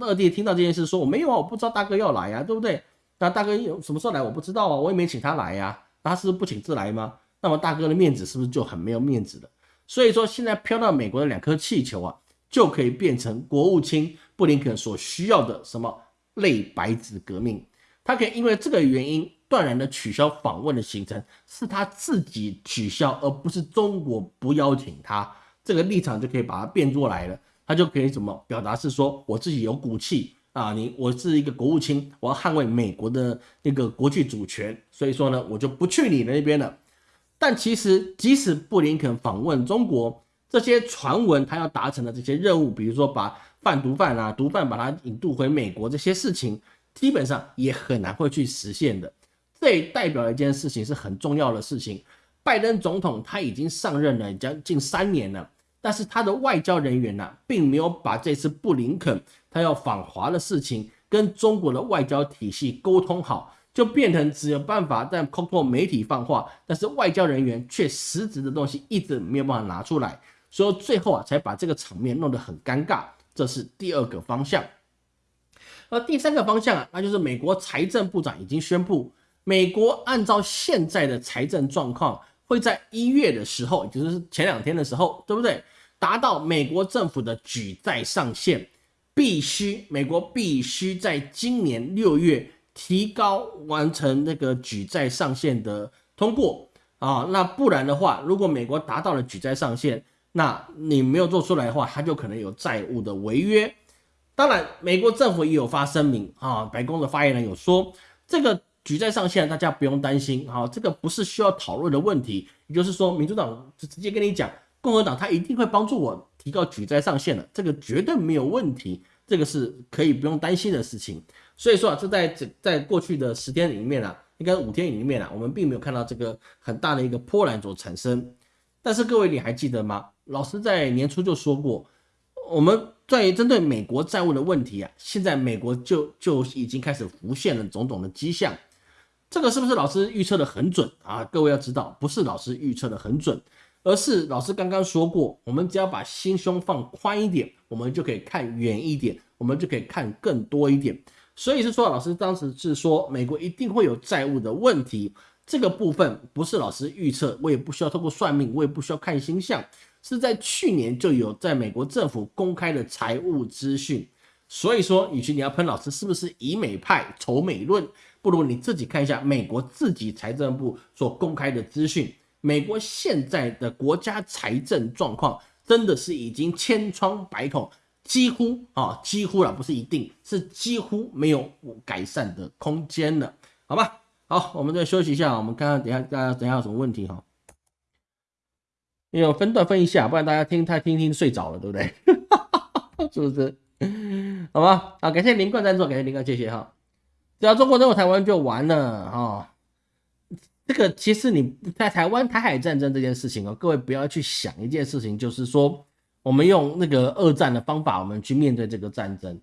二弟听到这件事，说我没有啊，我不知道大哥要来呀，对不对？那大哥有什么时候来，我不知道啊，我也没请他来呀。他是不请自来吗？那么大哥的面子是不是就很没有面子了？所以说，现在飘到美国的两颗气球啊，就可以变成国务卿布林肯所需要的什么类白纸革命？他可以因为这个原因。”断然的取消访问的行程是他自己取消，而不是中国不邀请他。这个立场就可以把它变过来了，他就可以怎么表达是说我自己有骨气啊，你我是一个国务卿，我要捍卫美国的那个国际主权，所以说呢，我就不去你那边了。但其实即使布林肯访问中国，这些传闻他要达成的这些任务，比如说把贩毒犯啊、毒贩把他引渡回美国这些事情，基本上也很难会去实现的。这代表一件事情是很重要的事情。拜登总统他已经上任了将近三年了，但是他的外交人员呢，并没有把这次布林肯他要访华的事情跟中国的外交体系沟通好，就变成只有办法在通过媒体放话，但是外交人员却实质的东西一直没有办法拿出来，所以最后啊才把这个场面弄得很尴尬。这是第二个方向。而第三个方向啊，那就是美国财政部长已经宣布。美国按照现在的财政状况，会在一月的时候，也就是前两天的时候，对不对？达到美国政府的举债上限，必须美国必须在今年六月提高完成那个举债上限的通过啊，那不然的话，如果美国达到了举债上限，那你没有做出来的话，它就可能有债务的违约。当然，美国政府也有发声明啊，白宫的发言人有说这个。举债上限，大家不用担心，好，这个不是需要讨论的问题。也就是说，民主党就直接跟你讲，共和党他一定会帮助我提高举债上限的，这个绝对没有问题，这个是可以不用担心的事情。所以说啊，这在这在过去的十天里面啊，应该五天里面啊，我们并没有看到这个很大的一个波澜所产生。但是各位你还记得吗？老师在年初就说过，我们在针对美国债务的问题啊，现在美国就就已经开始浮现了种种的迹象。这个是不是老师预测的很准啊？各位要知道，不是老师预测的很准，而是老师刚刚说过，我们只要把心胸放宽一点，我们就可以看远一点，我们就可以看更多一点。所以是说，老师当时是说美国一定会有债务的问题，这个部分不是老师预测，我也不需要透过算命，我也不需要看星象，是在去年就有在美国政府公开的财务资讯。所以说，与其你要喷老师是不是以美派、仇美论？不如你自己看一下美国自己财政部所公开的资讯，美国现在的国家财政状况真的是已经千疮百孔，几乎啊几乎了，不是一定是几乎没有改善的空间了，好吧？好，我们再休息一下，我们看看等下大家等下有什么问题哈？有分段分一下，不然大家听太听听睡着了，对不对？是不是？好吧？好，感谢林冠赞助，感谢林冠，谢谢哈。只要中国登陆台湾就完了哈，这个其实你在台湾台海战争这件事情哦，各位不要去想一件事情，就是说我们用那个二战的方法，我们去面对这个战争，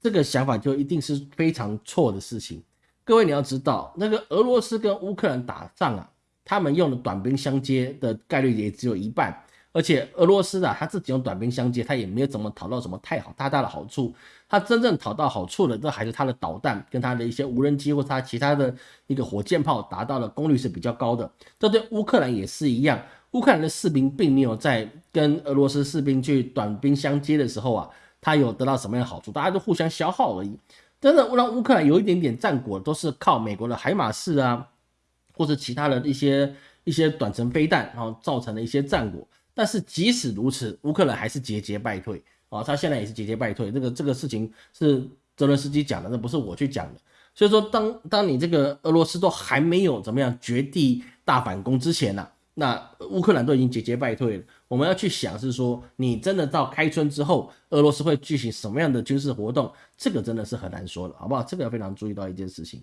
这个想法就一定是非常错的事情。各位你要知道，那个俄罗斯跟乌克兰打仗啊，他们用的短兵相接的概率也只有一半。而且俄罗斯啊，他自己用短兵相接，他也没有怎么讨到什么太好大大的好处。他真正讨到好处的，这还是他的导弹跟他的一些无人机或他其他的一个火箭炮达到的功率是比较高的。这对乌克兰也是一样，乌克兰的士兵并没有在跟俄罗斯士兵去短兵相接的时候啊，他有得到什么样的好处？大家都互相消耗而已。真的让乌克兰有一点点战果，都是靠美国的海马士啊，或者其他的一些一些短程飞弹，然后造成的一些战果。但是即使如此，乌克兰还是节节败退啊！他现在也是节节败退。这个这个事情是泽伦斯基讲的，那不是我去讲的。所以说，当当你这个俄罗斯都还没有怎么样绝地大反攻之前呢？那乌克兰都已经节节败退了，我们要去想是说，你真的到开春之后，俄罗斯会进行什么样的军事活动？这个真的是很难说的，好不好？这个要非常注意到一件事情。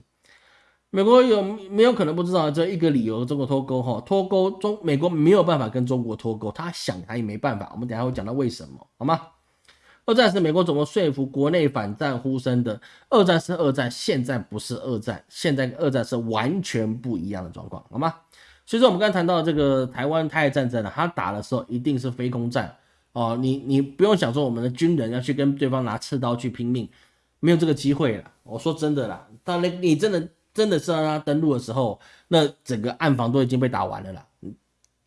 美国有没有可能不知道这一个理由？中国脱钩哈，脱钩中美国没有办法跟中国脱钩，他想他也没办法。我们等下会讲到为什么，好吗？二战是美国怎么说服国内反战呼声的？二战是二战，现在不是二战，现在跟二战是完全不一样的状况，好吗？所以说，我们刚才谈到这个台湾台海战争呢，他打的时候一定是非空战哦，你你不用想说我们的军人要去跟对方拿刺刀去拼命，没有这个机会了。我说真的啦，当然你真的真的是让他登陆的时候，那整个暗防都已经被打完了啦。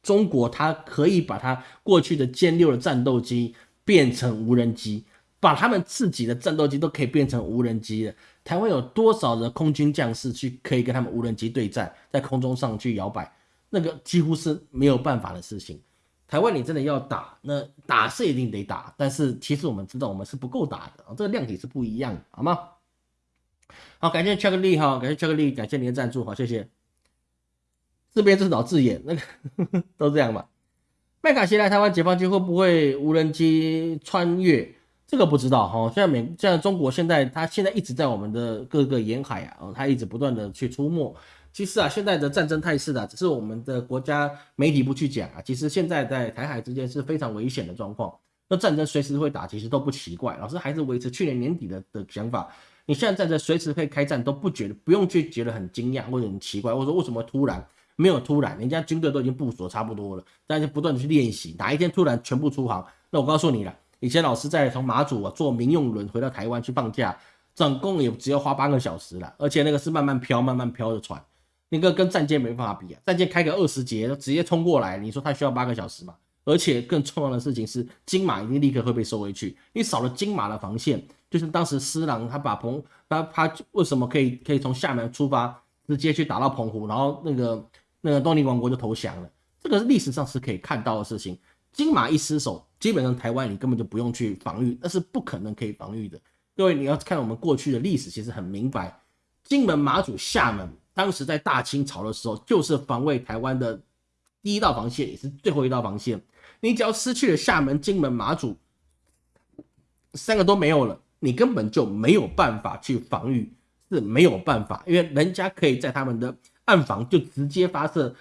中国他可以把他过去的歼六的战斗机变成无人机，把他们自己的战斗机都可以变成无人机了。台湾有多少的空军将士去可以跟他们无人机对战，在空中上去摇摆？那个几乎是没有办法的事情。台湾你真的要打，那打是一定得打，但是其实我们知道我们是不够打的，这个量体是不一样的，好吗？好，感谢巧克力哈，感谢巧克力，感谢您的赞助，好，谢谢。自编自导自演，那个 都这样吧。麦卡锡来台湾解放军会不会无人机穿越？这个不知道哈。现在美，现在中国现在他现在一直在我们的各个沿海啊，他一直不断的去出没。其实啊，现在的战争态势啊，只是我们的国家媒体不去讲啊。其实现在在台海之间是非常危险的状况，那战争随时会打，其实都不奇怪。老师还是维持去年年底的的想法，你现在在这随时可以开战，都不觉得不用去觉得很惊讶或者很奇怪，或者说为什么突然没有突然，人家军队都已经部署差不多了，大家不断的去练习，哪一天突然全部出航？那我告诉你了，以前老师在从马祖啊坐民用轮回到台湾去放假，总共也只要花八个小时了，而且那个是慢慢飘、慢慢飘的船。那个跟战舰没办法比啊，战舰开个二十节直接冲过来，你说它需要八个小时吗？而且更重要的事情是，金马一定立刻会被收回去，你少了金马的防线，就是当时施琅他把澎他他为什么可以可以从厦门出发，直接去打到澎湖，然后那个那个东尼王国就投降了，这个历史上是可以看到的事情。金马一失守，基本上台湾你根本就不用去防御，那是不可能可以防御的。各位你要看我们过去的历史，其实很明白，金门、马祖、厦门。当时在大清朝的时候，就是防卫台湾的第一道防线，也是最后一道防线。你只要失去了厦门、金门、马祖三个都没有了，你根本就没有办法去防御，是没有办法，因为人家可以在他们的暗防就直接发射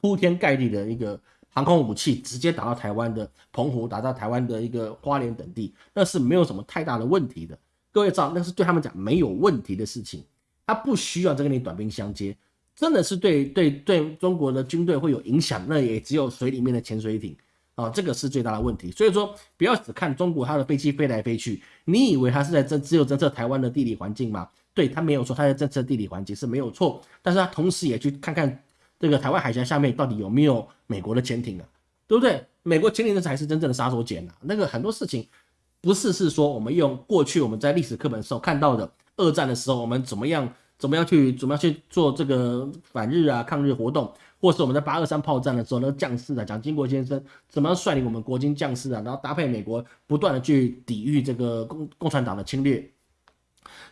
铺天盖地的一个航空武器，直接打到台湾的澎湖，打到台湾的一个花莲等地，那是没有什么太大的问题的。各位知道，那是对他们讲没有问题的事情。他不需要再跟你短兵相接，真的是对对对中国的军队会有影响，那也只有水里面的潜水艇啊，这个是最大的问题。所以说，不要只看中国它的飞机飞来飞去，你以为它是在侦只有侦测台湾的地理环境吗？对，他没有错，它在政策地理环境是没有错，但是他同时也去看看这个台湾海峡下面到底有没有美国的潜艇啊，对不对？美国潜艇那才是真正的杀手锏啊，那个很多事情不是是说我们用过去我们在历史课本时候看到的。二战的时候，我们怎么样？怎么样去？怎么样去做这个反日啊、抗日活动？或是我们在八二三炮战的时候，那个将士啊，蒋经国先生怎么样率领我们国军将士啊，然后搭配美国不断的去抵御这个共共产党的侵略？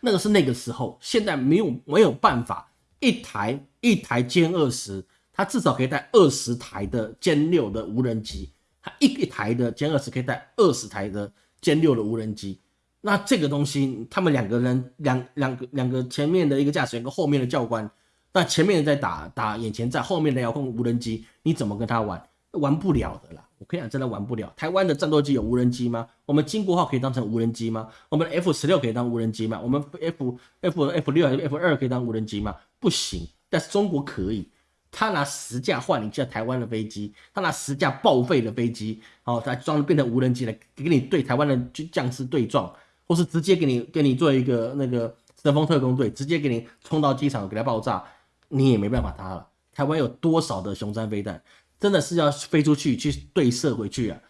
那个是那个时候，现在没有没有办法，一台一台歼二十，它至少可以带二十台的歼六的无人机，它一一台的歼二十可以带二十台的歼六的无人机。那这个东西，他们两个人两两个两个前面的一个驾驶员跟后面的教官，那前面在打打眼前在，后面的遥控无人机，你怎么跟他玩？玩不了的啦！我跟你讲，真的玩不了。台湾的战斗机有无人机吗？我们金国号可以当成无人机吗？我们 F 十六可以当无人机吗？我们 F F F 六 F 二可以当无人机吗？不行。但是中国可以，他拿十架换一架台湾的飞机，他拿十架报废的飞机，哦，他装变成无人机来给你对台湾的将士对撞。或是直接给你给你做一个那个神风特工队，直接给你冲到机场给他爆炸，你也没办法他了。台湾有多少的雄山飞弹，真的是要飞出去去对射回去啊！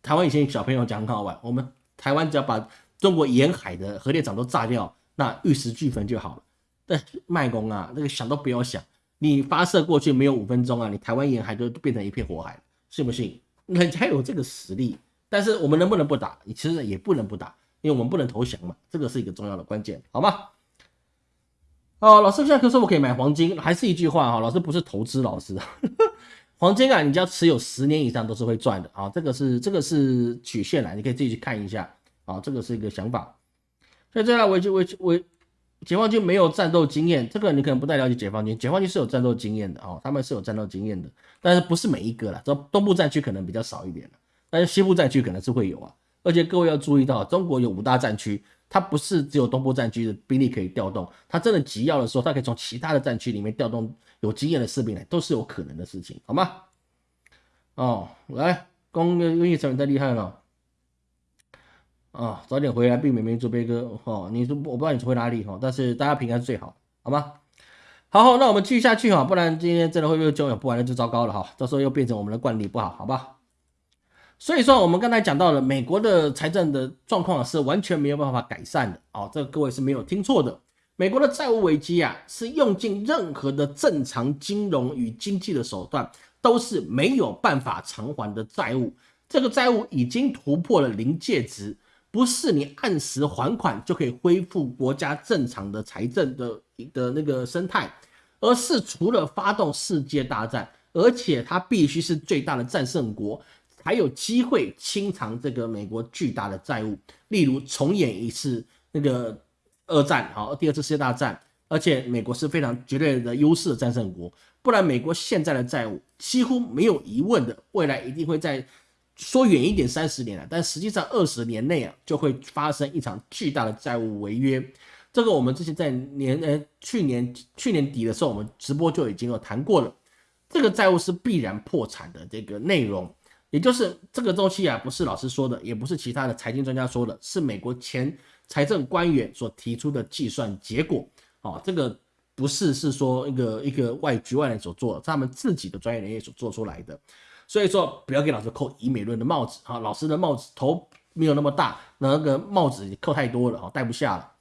台湾以前小朋友讲很好玩，我们台湾只要把中国沿海的核电厂都炸掉，那玉石俱焚就好了。但卖工啊，那个想都不要想，你发射过去没有五分钟啊，你台湾沿海都变成一片火海，信不信？人家有这个实力，但是我们能不能不打？你其实也不能不打，因为我们不能投降嘛，这个是一个重要的关键，好吗？哦，老师现在可以说我可以买黄金，还是一句话哈，老师不是投资老师，黄金啊，你只要持有十年以上都是会赚的啊，这个是这个是曲线来，你可以自己去看一下啊，这个是一个想法。所以这样我就我我解放军没有战斗经验，这个你可能不太了解解放军，解放军是有战斗经验的啊，他们是有战斗经验的，但是不是每一个了，这东部战区可能比较少一点但是西部战区可能是会有啊，而且各位要注意到，中国有五大战区。它不是只有东部战区的兵力可以调动，它真的急要的时候，它可以从其他的战区里面调动有经验的士兵来，都是有可能的事情，好吗？哦，来，工业工业成本太厉害了，啊，早点回来避免民族悲歌，哦，你说我不知道你回哪里哈，但是大家平安最好，好吗？好，好那我们继续下去哈，不然今天真的会又久不完了就糟糕了哈，到时候又变成我们的惯例不好，好吧？所以说，我们刚才讲到了美国的财政的状况是完全没有办法改善的哦，这个各位是没有听错的。美国的债务危机啊，是用尽任何的正常金融与经济的手段，都是没有办法偿还的债务。这个债务已经突破了临界值，不是你按时还款就可以恢复国家正常的财政的的那个生态，而是除了发动世界大战，而且它必须是最大的战胜国。还有机会清偿这个美国巨大的债务，例如重演一次那个二战，好，第二次世界大战，而且美国是非常绝对的优势的战胜国，不然美国现在的债务几乎没有疑问的，未来一定会在说远一点三十年了，但实际上二十年内啊就会发生一场巨大的债务违约，这个我们之前在年呃去年去年底的时候，我们直播就已经有谈过了，这个债务是必然破产的这个内容。也就是这个周期啊，不是老师说的，也不是其他的财经专家说的，是美国前财政官员所提出的计算结果。哦，这个不是是说一个一个外局外人所做，的，他们自己的专业人员所做出来的。所以说，不要给老师扣以美论的帽子啊，老师的帽子头没有那么大，那个帽子扣太多了啊，戴不下了。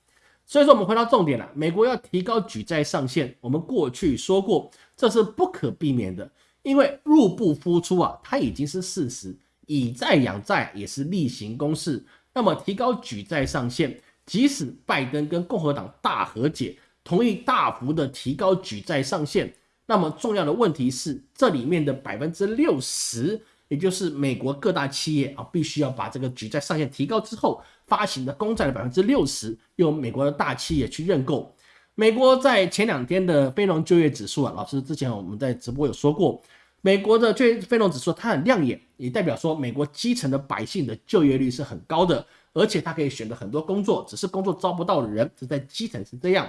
所以说，我们回到重点了，美国要提高举债上限，我们过去说过，这是不可避免的。因为入不敷出啊，它已经是事实，以债养债也是例行公事。那么提高举债上限，即使拜登跟共和党大和解，同意大幅的提高举债上限，那么重要的问题是，这里面的百分之六十，也就是美国各大企业啊，必须要把这个举债上限提高之后，发行的公债的百分之六十，由美国的大企业去认购。美国在前两天的非农就业指数啊，老师之前我们在直播有说过，美国的就业非农指数它很亮眼，也代表说美国基层的百姓的就业率是很高的，而且他可以选择很多工作，只是工作招不到人，只在基层是这样，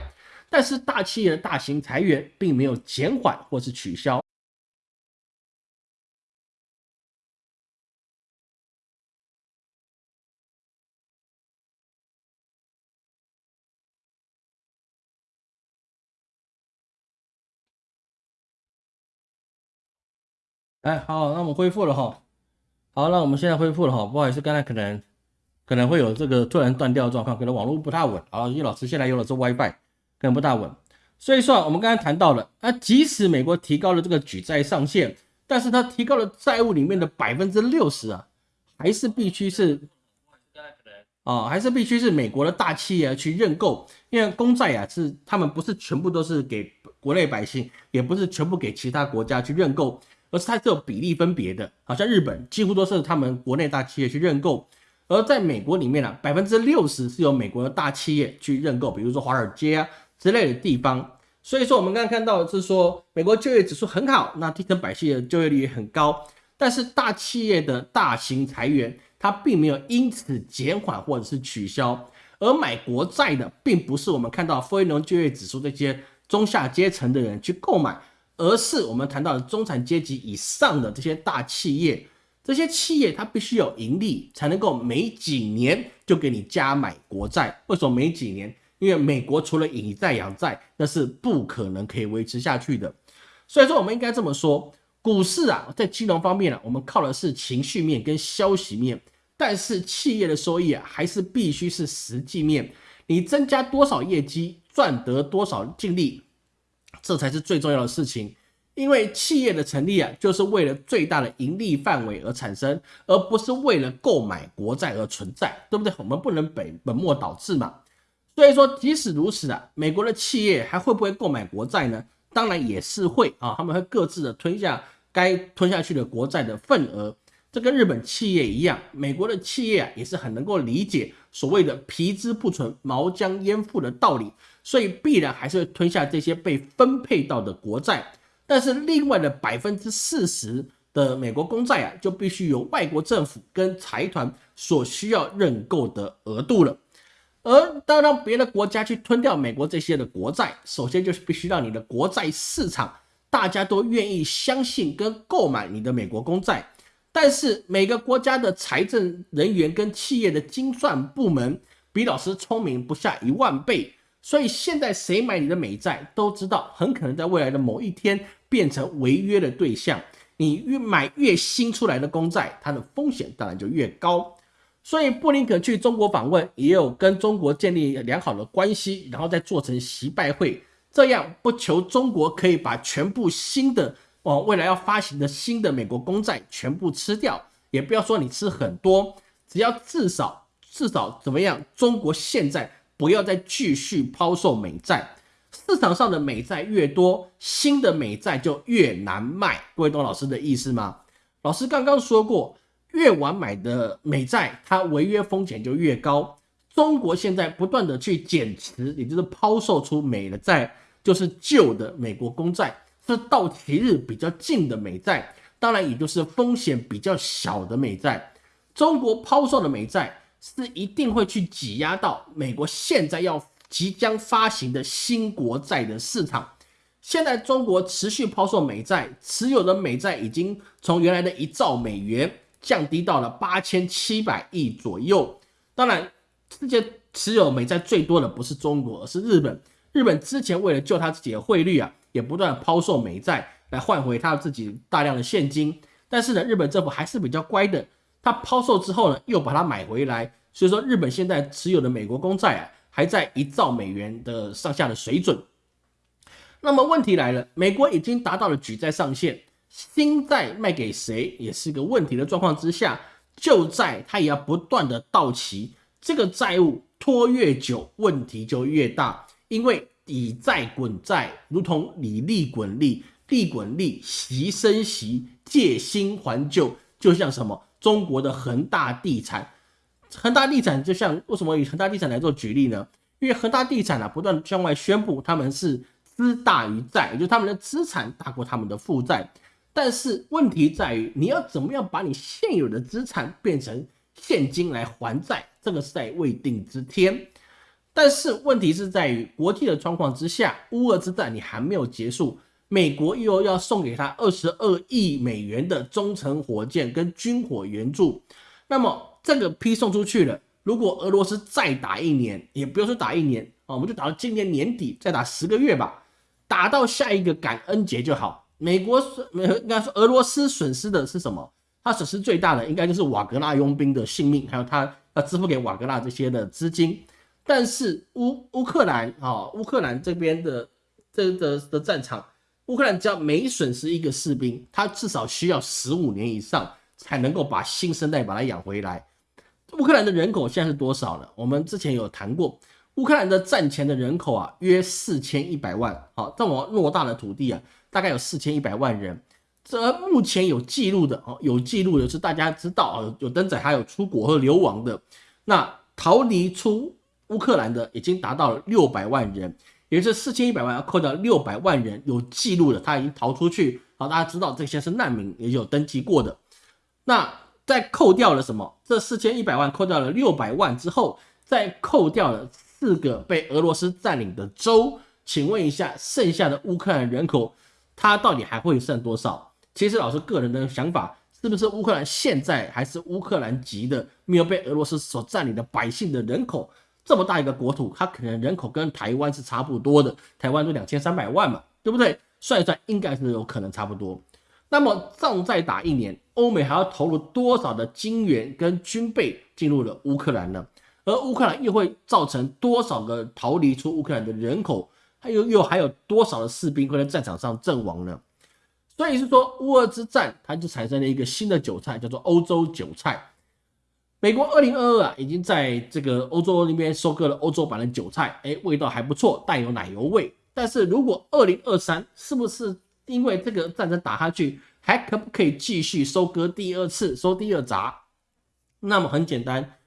但是大企业的大型裁员并没有减缓或是取消。哎，好，那我们恢复了哈。好，那我们现在恢复了哈。不好意思，刚才可能可能会有这个突然断掉的状况，可能网络不太稳啊。因为老师现在用的是 WiFi，可能不大稳。所以说，我们刚才谈到了，啊，即使美国提高了这个举债上限，但是它提高了债务里面的百分之六十啊，还是必须是啊，还是必须是美国的大企业去认购，因为公债啊是他们不是全部都是给国内百姓，也不是全部给其他国家去认购。而是它是有比例分别的，好像日本几乎都是他们国内大企业去认购，而在美国里面呢，百分之六十是由美国的大企业去认购，比如说华尔街啊之类的地方。所以说，我们刚刚看到是说，美国就业指数很好，那基层百姓的就业率也很高，但是大企业的大型裁员，它并没有因此减缓或者是取消，而买国债的，并不是我们看到非农就业指数这些中下阶层的人去购买。而是我们谈到的中产阶级以上的这些大企业，这些企业它必须有盈利，才能够每几年就给你加买国债。为什么每几年？因为美国除了以债养债，那是不可能可以维持下去的。所以说，我们应该这么说：股市啊，在金融方面呢，我们靠的是情绪面跟消息面，但是企业的收益啊，还是必须是实际面，你增加多少业绩，赚得多少净利，这才是最重要的事情。因为企业的成立啊，就是为了最大的盈利范围而产生，而不是为了购买国债而存在，对不对？我们不能本本末倒置嘛。所以说，即使如此啊，美国的企业还会不会购买国债呢？当然也是会啊，他们会各自的吞下该吞下去的国债的份额。这跟日本企业一样，美国的企业啊也是很能够理解所谓的皮之不存，毛将焉附的道理，所以必然还是会吞下这些被分配到的国债。但是另外的百分之四十的美国公债啊，就必须由外国政府跟财团所需要认购的额度了。而当让别的国家去吞掉美国这些的国债，首先就是必须让你的国债市场大家都愿意相信跟购买你的美国公债。但是每个国家的财政人员跟企业的精算部门比老师聪明不下一万倍，所以现在谁买你的美债都知道，很可能在未来的某一天变成违约的对象。你越买越新出来的公债，它的风险当然就越高。所以布林肯去中国访问，也有跟中国建立良好的关系，然后再做成习拜会，这样不求中国可以把全部新的哦未来要发行的新的美国公债全部吃掉，也不要说你吃很多，只要至少至少怎么样，中国现在不要再继续抛售美债，市场上的美债越多，新的美债就越难卖。各位懂老师的意思吗？老师刚刚说过。越晚买的美债，它违约风险就越高。中国现在不断的去减持，也就是抛售出美的债，就是旧的美国公债，是到期日比较近的美债，当然也就是风险比较小的美债。中国抛售的美债是一定会去挤压到美国现在要即将发行的新国债的市场。现在中国持续抛售美债，持有的美债已经从原来的一兆美元。降低到了八千七百亿左右。当然，世界持有美债最多的不是中国，而是日本。日本之前为了救他自己的汇率啊，也不断抛售美债来换回他自己大量的现金。但是呢，日本政府还是比较乖的，他抛售之后呢，又把它买回来。所以说，日本现在持有的美国公债啊，还在一兆美元的上下的水准。那么问题来了，美国已经达到了举债上限。新债卖给谁也是个问题的状况之下，旧债它也要不断的到期，这个债务拖越久，问题就越大。因为以债滚债，如同以利滚利，利滚利，息生息，借新还旧，就像什么中国的恒大地产，恒大地产就像为什么以恒大地产来做举例呢？因为恒大地产啊，不断向外宣布他们是资大于债，也就是他们的资产大过他们的负债。但是问题在于，你要怎么样把你现有的资产变成现金来还债，这个是在未定之天。但是问题是在于，国际的状况之下，乌俄之战你还没有结束，美国又要送给他二十二亿美元的中程火箭跟军火援助，那么这个批送出去了，如果俄罗斯再打一年，也不用说打一年啊，我们就打到今年年底，再打十个月吧，打到下一个感恩节就好。美国损，应该说俄罗斯损失的是什么？他损失最大的应该就是瓦格纳佣兵的性命，还有他要支付给瓦格纳这些的资金。但是乌乌克兰啊，乌克兰这边的这的的战场，乌克兰只要每损失一个士兵，他至少需要十五年以上才能够把新生代把他养回来。乌克兰的人口现在是多少呢？我们之前有谈过，乌克兰的战前的人口啊，约四千一百万。好，这么偌大的土地啊。大概有四千一百万人，这目前有记录的哦，有记录的是大家知道啊，有登载还有出国和流亡的，那逃离出乌克兰的已经达到了六百万人，也就是四千一百万要扣掉六百万人有记录的，他已经逃出去，好，大家知道这些是难民，也有登记过的。那再扣掉了什么？这四千一百万扣掉了六百万之后，再扣掉了四个被俄罗斯占领的州，请问一下，剩下的乌克兰人口？它到底还会剩多少？其实老师个人的想法，是不是乌克兰现在还是乌克兰籍的，没有被俄罗斯所占领的百姓的人口这么大一个国土，它可能人口跟台湾是差不多的，台湾都两千三百万嘛，对不对？算一算，应该是有可能差不多。那么仗再打一年，欧美还要投入多少的金元跟军备进入了乌克兰呢？而乌克兰又会造成多少个逃离出乌克兰的人口？还有又还有多少的士兵会在战场上阵亡呢？所以是说乌俄之战，它就产生了一个新的韭菜，叫做欧洲韭菜。美国二零二二啊，已经在这个欧洲那边收割了欧洲版的韭菜，哎，味道还不错，带有奶油味。但是如果二零二三，是不是因为这个战争打下去，还可不可以继续收割第二次，收第二茬？那么很简单，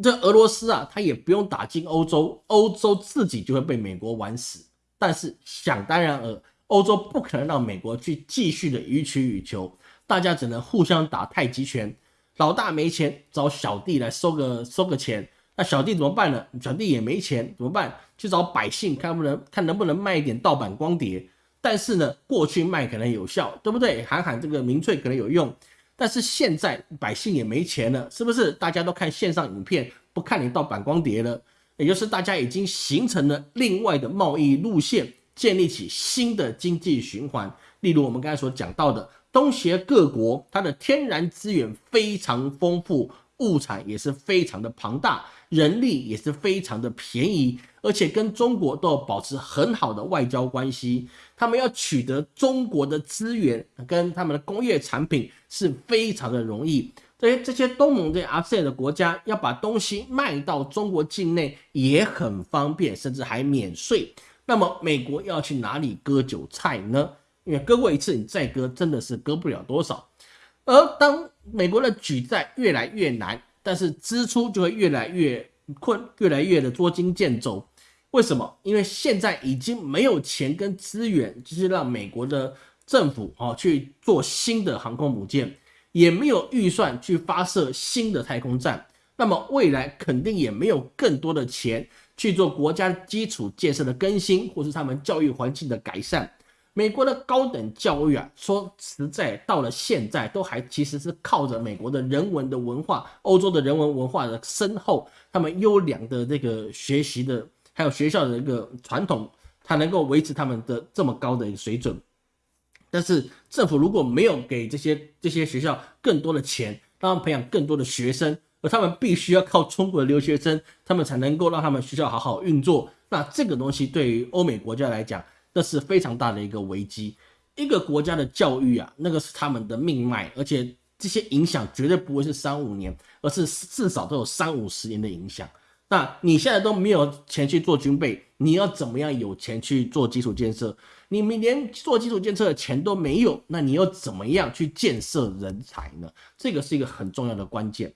这俄罗斯啊，他也不用打进欧洲，欧洲自己就会被美国玩死。但是想当然尔，欧洲不可能让美国去继续的予取予求，大家只能互相打太极拳。老大没钱，找小弟来收个收个钱。那小弟怎么办呢？小弟也没钱，怎么办？去找百姓，看不能看能不能卖一点盗版光碟。但是呢，过去卖可能有效，对不对？喊喊这个民粹可能有用。但是现在百姓也没钱了，是不是？大家都看线上影片，不看你盗版光碟了。也就是大家已经形成了另外的贸易路线，建立起新的经济循环。例如我们刚才所讲到的，东协各国它的天然资源非常丰富，物产也是非常的庞大，人力也是非常的便宜，而且跟中国都有保持很好的外交关系。他们要取得中国的资源跟他们的工业产品是非常的容易。这些这些东盟这些 ASEAN 的国家要把东西卖到中国境内也很方便，甚至还免税。那么美国要去哪里割韭菜呢？因为割过一次，你再割真的是割不了多少。而当美国的举债越来越难，但是支出就会越来越困，越来越的捉襟见肘。为什么？因为现在已经没有钱跟资源，就是让美国的政府啊去做新的航空母舰。也没有预算去发射新的太空站，那么未来肯定也没有更多的钱去做国家基础建设的更新，或是他们教育环境的改善。美国的高等教育啊，说实在，到了现在都还其实是靠着美国的人文的文化，欧洲的人文文化的深厚，他们优良的这个学习的，还有学校的一个传统，才能够维持他们的这么高的一个水准。但是政府如果没有给这些这些学校更多的钱，让他们培养更多的学生，而他们必须要靠中国的留学生，他们才能够让他们学校好好运作。那这个东西对于欧美国家来讲，那是非常大的一个危机。一个国家的教育啊，那个是他们的命脉，而且这些影响绝对不会是三五年，而是至少都有三五十年的影响。那你现在都没有钱去做军备，你要怎么样有钱去做基础建设？你连做基础建设的钱都没有，那你又怎么样去建设人才呢？这个是一个很重要的关键。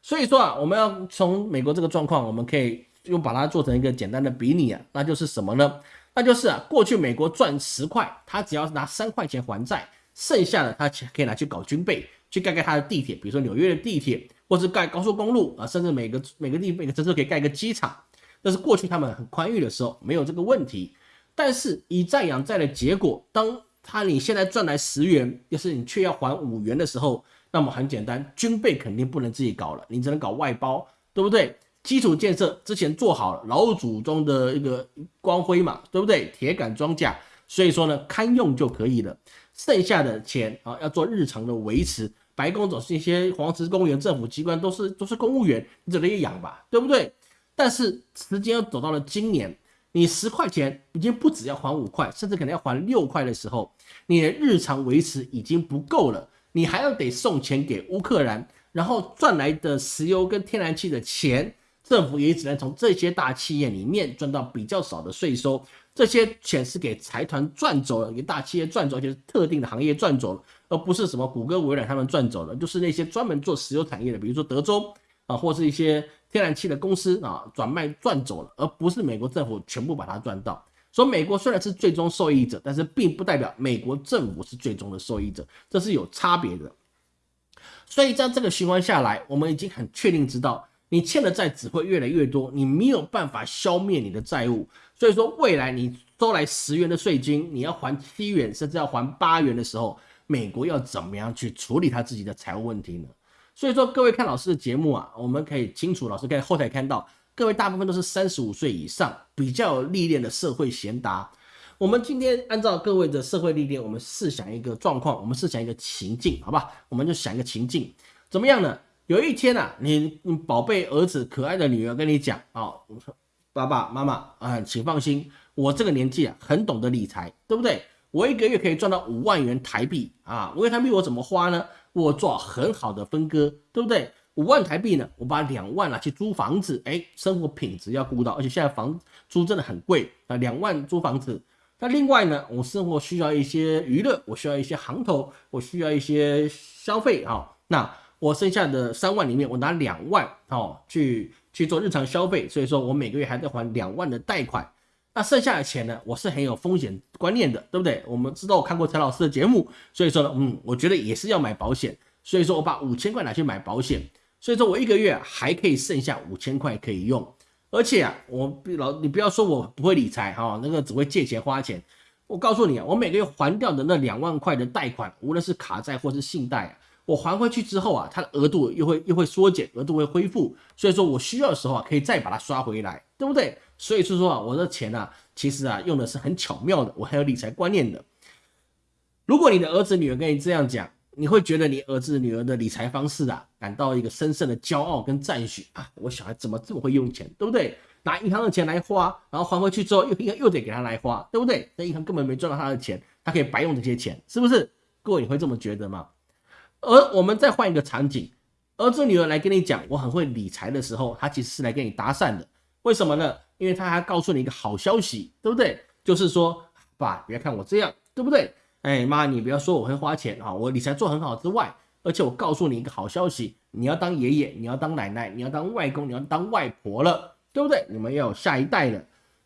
所以说啊，我们要从美国这个状况，我们可以用把它做成一个简单的比拟啊，那就是什么呢？那就是啊，过去美国赚十块，他只要拿三块钱还债，剩下的他可以拿去搞军备，去盖盖他的地铁，比如说纽约的地铁。或是盖高速公路啊，甚至每个每个地每个城市可以盖一个机场，那是过去他们很宽裕的时候没有这个问题。但是以债养债的结果，当他你现在赚来十元，要是你却要还五元的时候，那么很简单，军备肯定不能自己搞了，你只能搞外包，对不对？基础建设之前做好了，老祖宗的一个光辉嘛，对不对？铁杆装甲，所以说呢，堪用就可以了。剩下的钱啊，要做日常的维持。白宫总是一些黄石公园政府机关都是都是公务员，你只能养吧，对不对？但是时间又走到了今年，你十块钱已经不止要还五块，甚至可能要还六块的时候，你的日常维持已经不够了，你还要得送钱给乌克兰，然后赚来的石油跟天然气的钱，政府也只能从这些大企业里面赚到比较少的税收。这些钱是给财团赚走了，给大企业赚走，就是特定的行业赚走了，而不是什么谷歌、微软他们赚走了，就是那些专门做石油产业的，比如说德州啊，或是一些天然气的公司啊，转卖赚走了，而不是美国政府全部把它赚到。所以美国虽然是最终受益者，但是并不代表美国政府是最终的受益者，这是有差别的。所以在这个循环下来，我们已经很确定知道，你欠的债只会越来越多，你没有办法消灭你的债务。所以说，未来你收来十元的税金，你要还七元，甚至要还八元的时候，美国要怎么样去处理他自己的财务问题呢？所以说，各位看老师的节目啊，我们可以清楚，老师可以后台看到，各位大部分都是三十五岁以上，比较有历练的社会贤达。我们今天按照各位的社会历练，我们试想一个状况，我们试想一个情境，好吧？我们就想一个情境，怎么样呢？有一天啊，你你宝贝儿子、可爱的女儿跟你讲啊，爸爸妈妈啊，请放心，我这个年纪啊，很懂得理财，对不对？我一个月可以赚到五万元台币啊，五万台币我怎么花呢？我做很好的分割，对不对？五万台币呢，我把两万拿去租房子，哎，生活品质要顾到，而且现在房租真的很贵啊，两万租房子。那另外呢，我生活需要一些娱乐，我需要一些行头，我需要一些消费啊。那我剩下的三万里面，我拿两万哦去去做日常消费，所以说我每个月还在还两万的贷款。那剩下的钱呢，我是很有风险观念的，对不对？我们知道我看过陈老师的节目，所以说呢，嗯，我觉得也是要买保险，所以说我把五千块拿去买保险，所以说我一个月还可以剩下五千块可以用。而且啊，我老你不要说我不会理财哈，那个只会借钱花钱。我告诉你啊，我每个月还掉的那两万块的贷款，无论是卡债或是信贷啊，我还回去之后啊，它的额度又会又会缩减，额度会恢复。所以说我需要的时候啊，可以再把它刷回来，对不对？所以说说啊，我的钱啊，其实啊用的是很巧妙的，我还有理财观念的。如果你的儿子女儿跟你这样讲，你会觉得你儿子女儿的理财方式啊，感到一个深深的骄傲跟赞许啊！我小孩怎么这么会用钱，对不对？拿银行的钱来花，然后还回去之后又银行又得给他来花，对不对？那银行根本没赚到他的钱，他可以白用这些钱，是不是？各位你会这么觉得吗？而我们再换一个场景，儿子女儿来跟你讲我很会理财的时候，他其实是来跟你搭讪的，为什么呢？因为他还告诉你一个好消息，对不对？就是说，爸，别看我这样，对不对？哎妈，你不要说我会花钱啊，我理财做很好之外，而且我告诉你一个好消息，你要当爷爷，你要当奶奶，你要当外公，你要当外婆了，对不对？你们要有下一代了。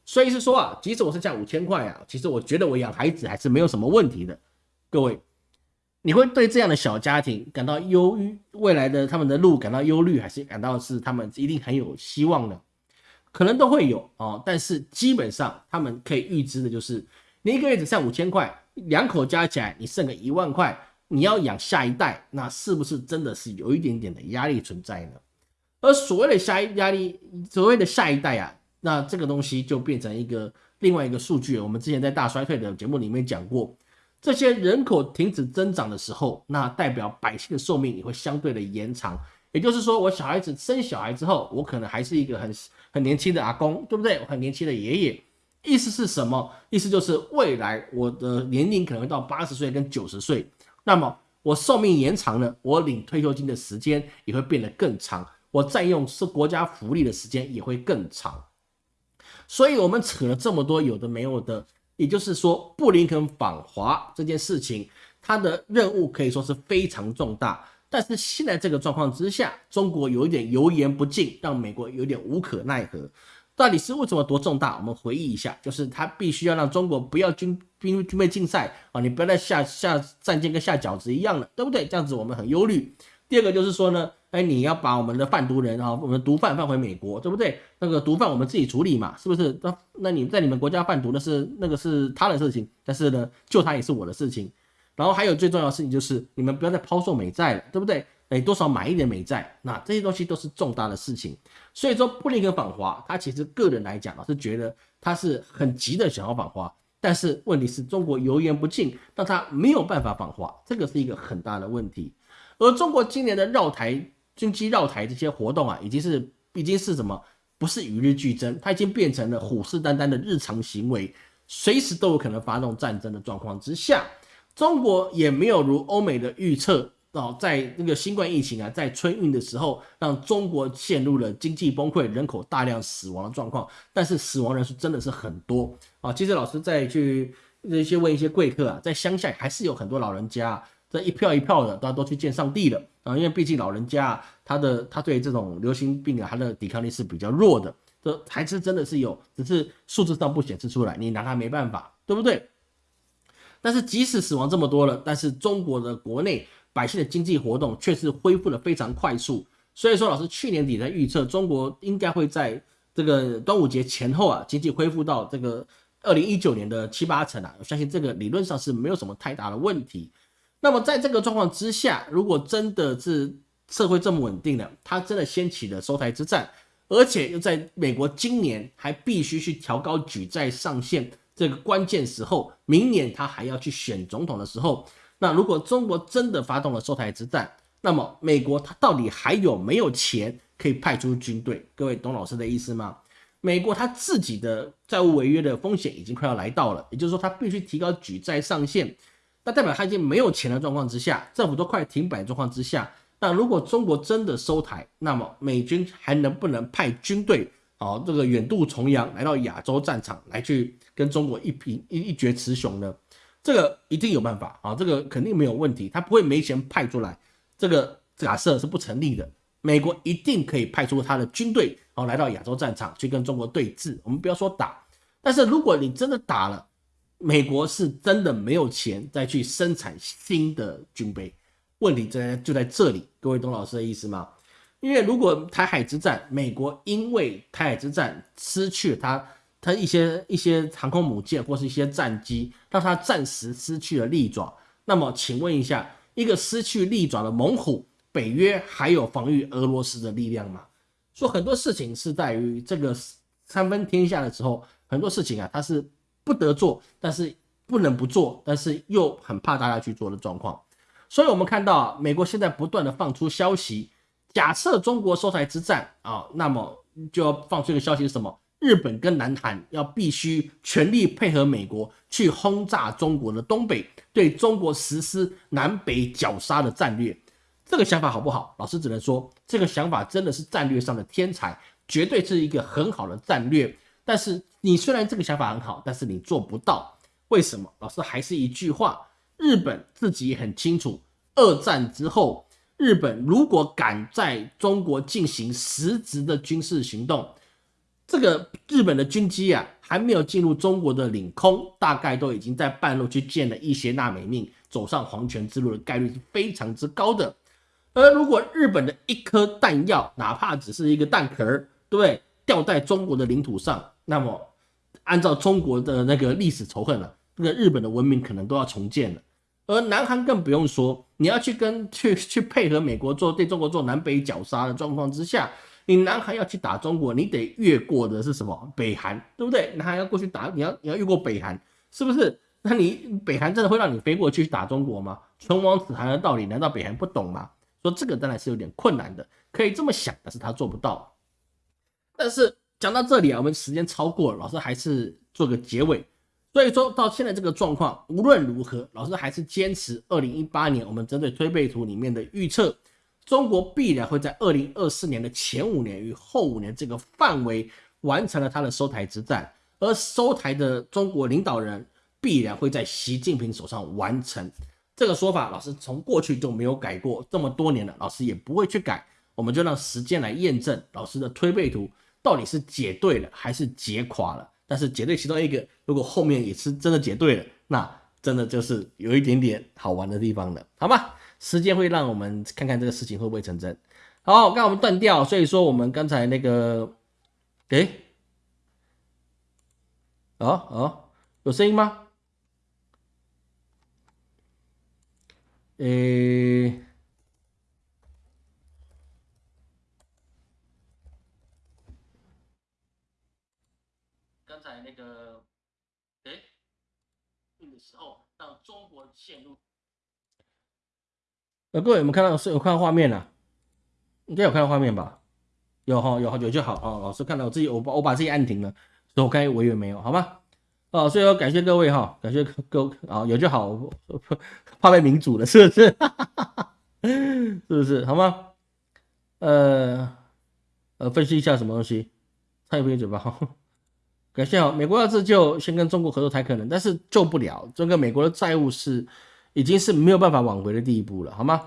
所以是说啊，即使我剩下五千块啊，其实我觉得我养孩子还是没有什么问题的。各位，你会对这样的小家庭感到忧郁，未来的他们的路感到忧虑，还是感到是他们一定很有希望呢？可能都会有啊，但是基本上他们可以预知的就是，你一个月只剩五千块。两口加起来，你剩个一万块，你要养下一代，那是不是真的是有一点点的压力存在呢？而所谓的下一压力，所谓的下一代啊，那这个东西就变成一个另外一个数据。我们之前在大衰退的节目里面讲过，这些人口停止增长的时候，那代表百姓的寿命也会相对的延长。也就是说，我小孩子生小孩之后，我可能还是一个很很年轻的阿公，对不对？我很年轻的爷爷。意思是什么？意思就是未来我的年龄可能会到八十岁跟九十岁，那么我寿命延长了，我领退休金的时间也会变得更长，我占用是国家福利的时间也会更长。所以，我们扯了这么多有的没有的，也就是说，布林肯访华这件事情，他的任务可以说是非常重大。但是现在这个状况之下，中国有一点油盐不进，让美国有点无可奈何。到底是为什么多重大？我们回忆一下，就是他必须要让中国不要军兵军备竞赛啊，你不要再下下战舰跟下饺子一样了，对不对？这样子我们很忧虑。第二个就是说呢，哎，你要把我们的贩毒人啊，我们毒贩放回美国，对不对？那个毒贩我们自己处理嘛，是不是？那那你在你们国家贩毒那是那个是他的事情，但是呢，救他也是我的事情。然后还有最重要的事情就是你们不要再抛售美债了，对不对？哎，多少买一点美债，那这些东西都是重大的事情。所以说，布林肯访华，他其实个人来讲啊，是觉得他是很急的想要访华，但是问题是中国油盐不进，让他没有办法访华，这个是一个很大的问题。而中国今年的绕台、军机绕台这些活动啊，已经是已经是什么？不是与日俱增，它已经变成了虎视眈眈的日常行为，随时都有可能发动战争的状况之下，中国也没有如欧美的预测。哦，在那个新冠疫情啊，在春运的时候，让中国陷入了经济崩溃、人口大量死亡的状况。但是死亡人数真的是很多啊！其实老师再去那些问一些贵客啊，在乡下还是有很多老人家，这一票一票的，大家都去见上帝了啊！因为毕竟老人家他的他对这种流行病啊，他的抵抗力是比较弱的，这还是真的是有，只是数字上不显示出来，你拿他没办法，对不对？但是即使死亡这么多了，但是中国的国内。百姓的经济活动却是恢复的非常快速，所以说老师去年底在预测，中国应该会在这个端午节前后啊，经济恢复到这个二零一九年的七八成啊，我相信这个理论上是没有什么太大的问题。那么在这个状况之下，如果真的是社会这么稳定了，它真的掀起了收台之战，而且又在美国今年还必须去调高举债上限，这个关键时候，明年他还要去选总统的时候，那如果中国真的发动了收台之战，那么美国他到底还有没有钱可以派出军队？各位懂老师的意思吗？美国他自己的债务违约的风险已经快要来到了，也就是说他必须提高举债上限，那代表他已经没有钱的状况之下，政府都快停摆状况之下，那如果中国真的收台，那么美军还能不能派军队？好，这个远渡重洋来到亚洲战场来去跟中国一平一一决雌雄呢？这个一定有办法啊，这个肯定没有问题，他不会没钱派出来，这个假设是不成立的。美国一定可以派出他的军队，然后来到亚洲战场去跟中国对峙。我们不要说打，但是如果你真的打了，美国是真的没有钱再去生产新的军备，问题在就在这里。各位懂老师的意思吗？因为如果台海之战，美国因为台海之战失去了它它一些一些航空母舰或是一些战机，让它暂时失去了利爪。那么，请问一下，一个失去利爪的猛虎，北约还有防御俄罗斯的力量吗？说很多事情是在于这个三分天下的时候，很多事情啊，它是不得做，但是不能不做，但是又很怕大家去做的状况。所以，我们看到美国现在不断的放出消息。假设中国收台之战啊，那么就要放出一个消息是什么？日本跟南韩要必须全力配合美国去轰炸中国的东北，对中国实施南北绞杀的战略。这个想法好不好？老师只能说，这个想法真的是战略上的天才，绝对是一个很好的战略。但是你虽然这个想法很好，但是你做不到，为什么？老师还是一句话，日本自己也很清楚，二战之后。日本如果敢在中国进行实质的军事行动，这个日本的军机啊，还没有进入中国的领空，大概都已经在半路去见了一些纳美命，走上黄泉之路的概率是非常之高的。而如果日本的一颗弹药，哪怕只是一个弹壳，对不对？掉在中国的领土上，那么按照中国的那个历史仇恨了，那个日本的文明可能都要重建了。而南韩更不用说，你要去跟 去去配合美国做对中国做南北绞杀的状况之下，你南韩要去打中国，你得越过的是什么？北韩，对不对？南韩要过去打，你要你要越过北韩，是不是？那你北韩真的会让你飞过去打中国吗？唇亡齿寒的道理，难道北韩不懂吗？说这个当然是有点困难的，可以这么想，但是他做不到。但是讲到这里啊，我们时间超过了，老师还是做个结尾。所以说到现在这个状况，无论如何，老师还是坚持二零一八年我们针对推背图里面的预测，中国必然会在二零二四年的前五年与后五年这个范围完成了它的收台之战，而收台的中国领导人必然会在习近平手上完成。这个说法，老师从过去就没有改过，这么多年了，老师也不会去改。我们就让时间来验证老师的推背图到底是解对了还是解垮了。但是解对其中一个，如果后面也是真的解对了，那真的就是有一点点好玩的地方了，好吗？时间会让我们看看这个事情会不会成真。好，刚我们断掉，所以说我们刚才那个，哎，哦哦，有声音吗？诶。呃，各位有没有看到是有看到画面了？应该有看到画面吧？有哈，有有就好啊。老师看到我自己，我把我把自己按停了，所以我刚才我以为没有，好吗？哦，所以要感谢各位哈，感谢各位啊，有就好，怕被民主了是不是？是不是？好吗？呃呃，分析一下什么东西？擦一杯嘴巴感谢啊！美国要自救，先跟中国合作才可能，但是救不了。这个美国的债务是已经是没有办法挽回的地步了，好吗？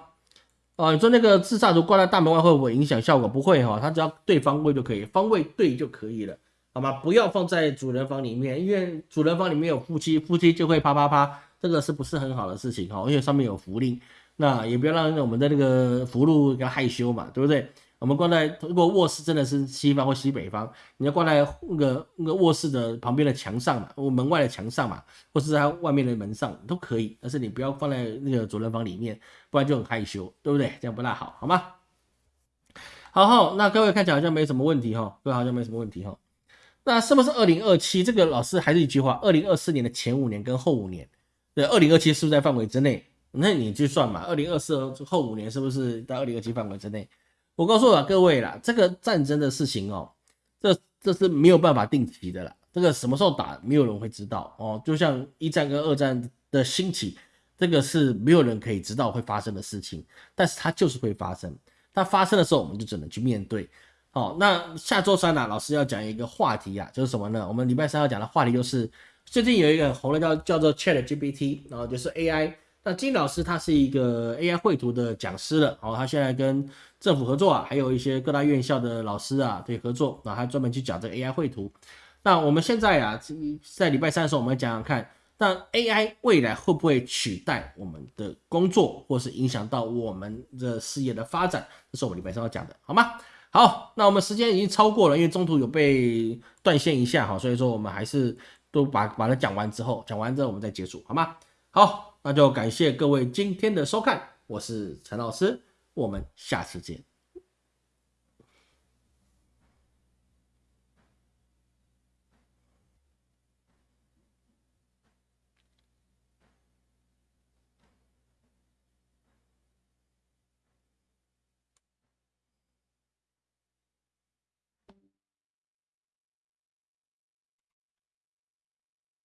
啊，你说那个自杀图挂在大门外会不会影响效果？不会哈，它只要对方位就可以，方位对就可以了，好吗？不要放在主人房里面，因为主人房里面有夫妻，夫妻就会啪啪啪，这个是不是很好的事情哈？因为上面有符令，那也不要让我们的那个福禄要害羞嘛，对不对？我们挂在如果卧室真的是西方或西北方，你要挂在那个那个卧室的旁边的墙上嘛，或门外的墙上嘛，或是在外面的门上都可以，但是你不要放在那个主人房里面，不然就很害羞，对不对？这样不大好，好吗？好，好，那各位看起来好像没什么问题哈，各位好像没什么问题哈。那是不是二零二七？这个老师还是一句话，二零二四年的前五年跟后五年，对，二零二七是不是在范围之内？那你去算嘛，二零二四后五年是不是在二零二七范围之内？我告诉了各位啦，这个战争的事情哦，这这是没有办法定期的啦，这个什么时候打，没有人会知道哦。就像一战跟二战的兴起，这个是没有人可以知道会发生的事情，但是它就是会发生。它发生的时候，我们就只能去面对。好，那下周三呢，老师要讲一个话题啊，就是什么呢？我们礼拜三要讲的话题就是最近有一个红的叫叫做 Chat GPT，然后就是 AI。那金老师他是一个 AI 绘图的讲师了，哦，他现在跟政府合作啊，还有一些各大院校的老师啊对合作，那他专门去讲这个 AI 绘图。那我们现在啊，在礼拜三的时候，我们讲讲看，那 AI 未来会不会取代我们的工作，或是影响到我们的事业的发展？这是我们礼拜三要讲的，好吗？好，那我们时间已经超过了，因为中途有被断线一下哈，所以说我们还是都把把它讲完之后，讲完之后我们再结束，好吗？好，那就感谢各位今天的收看，我是陈老师，我们下次见。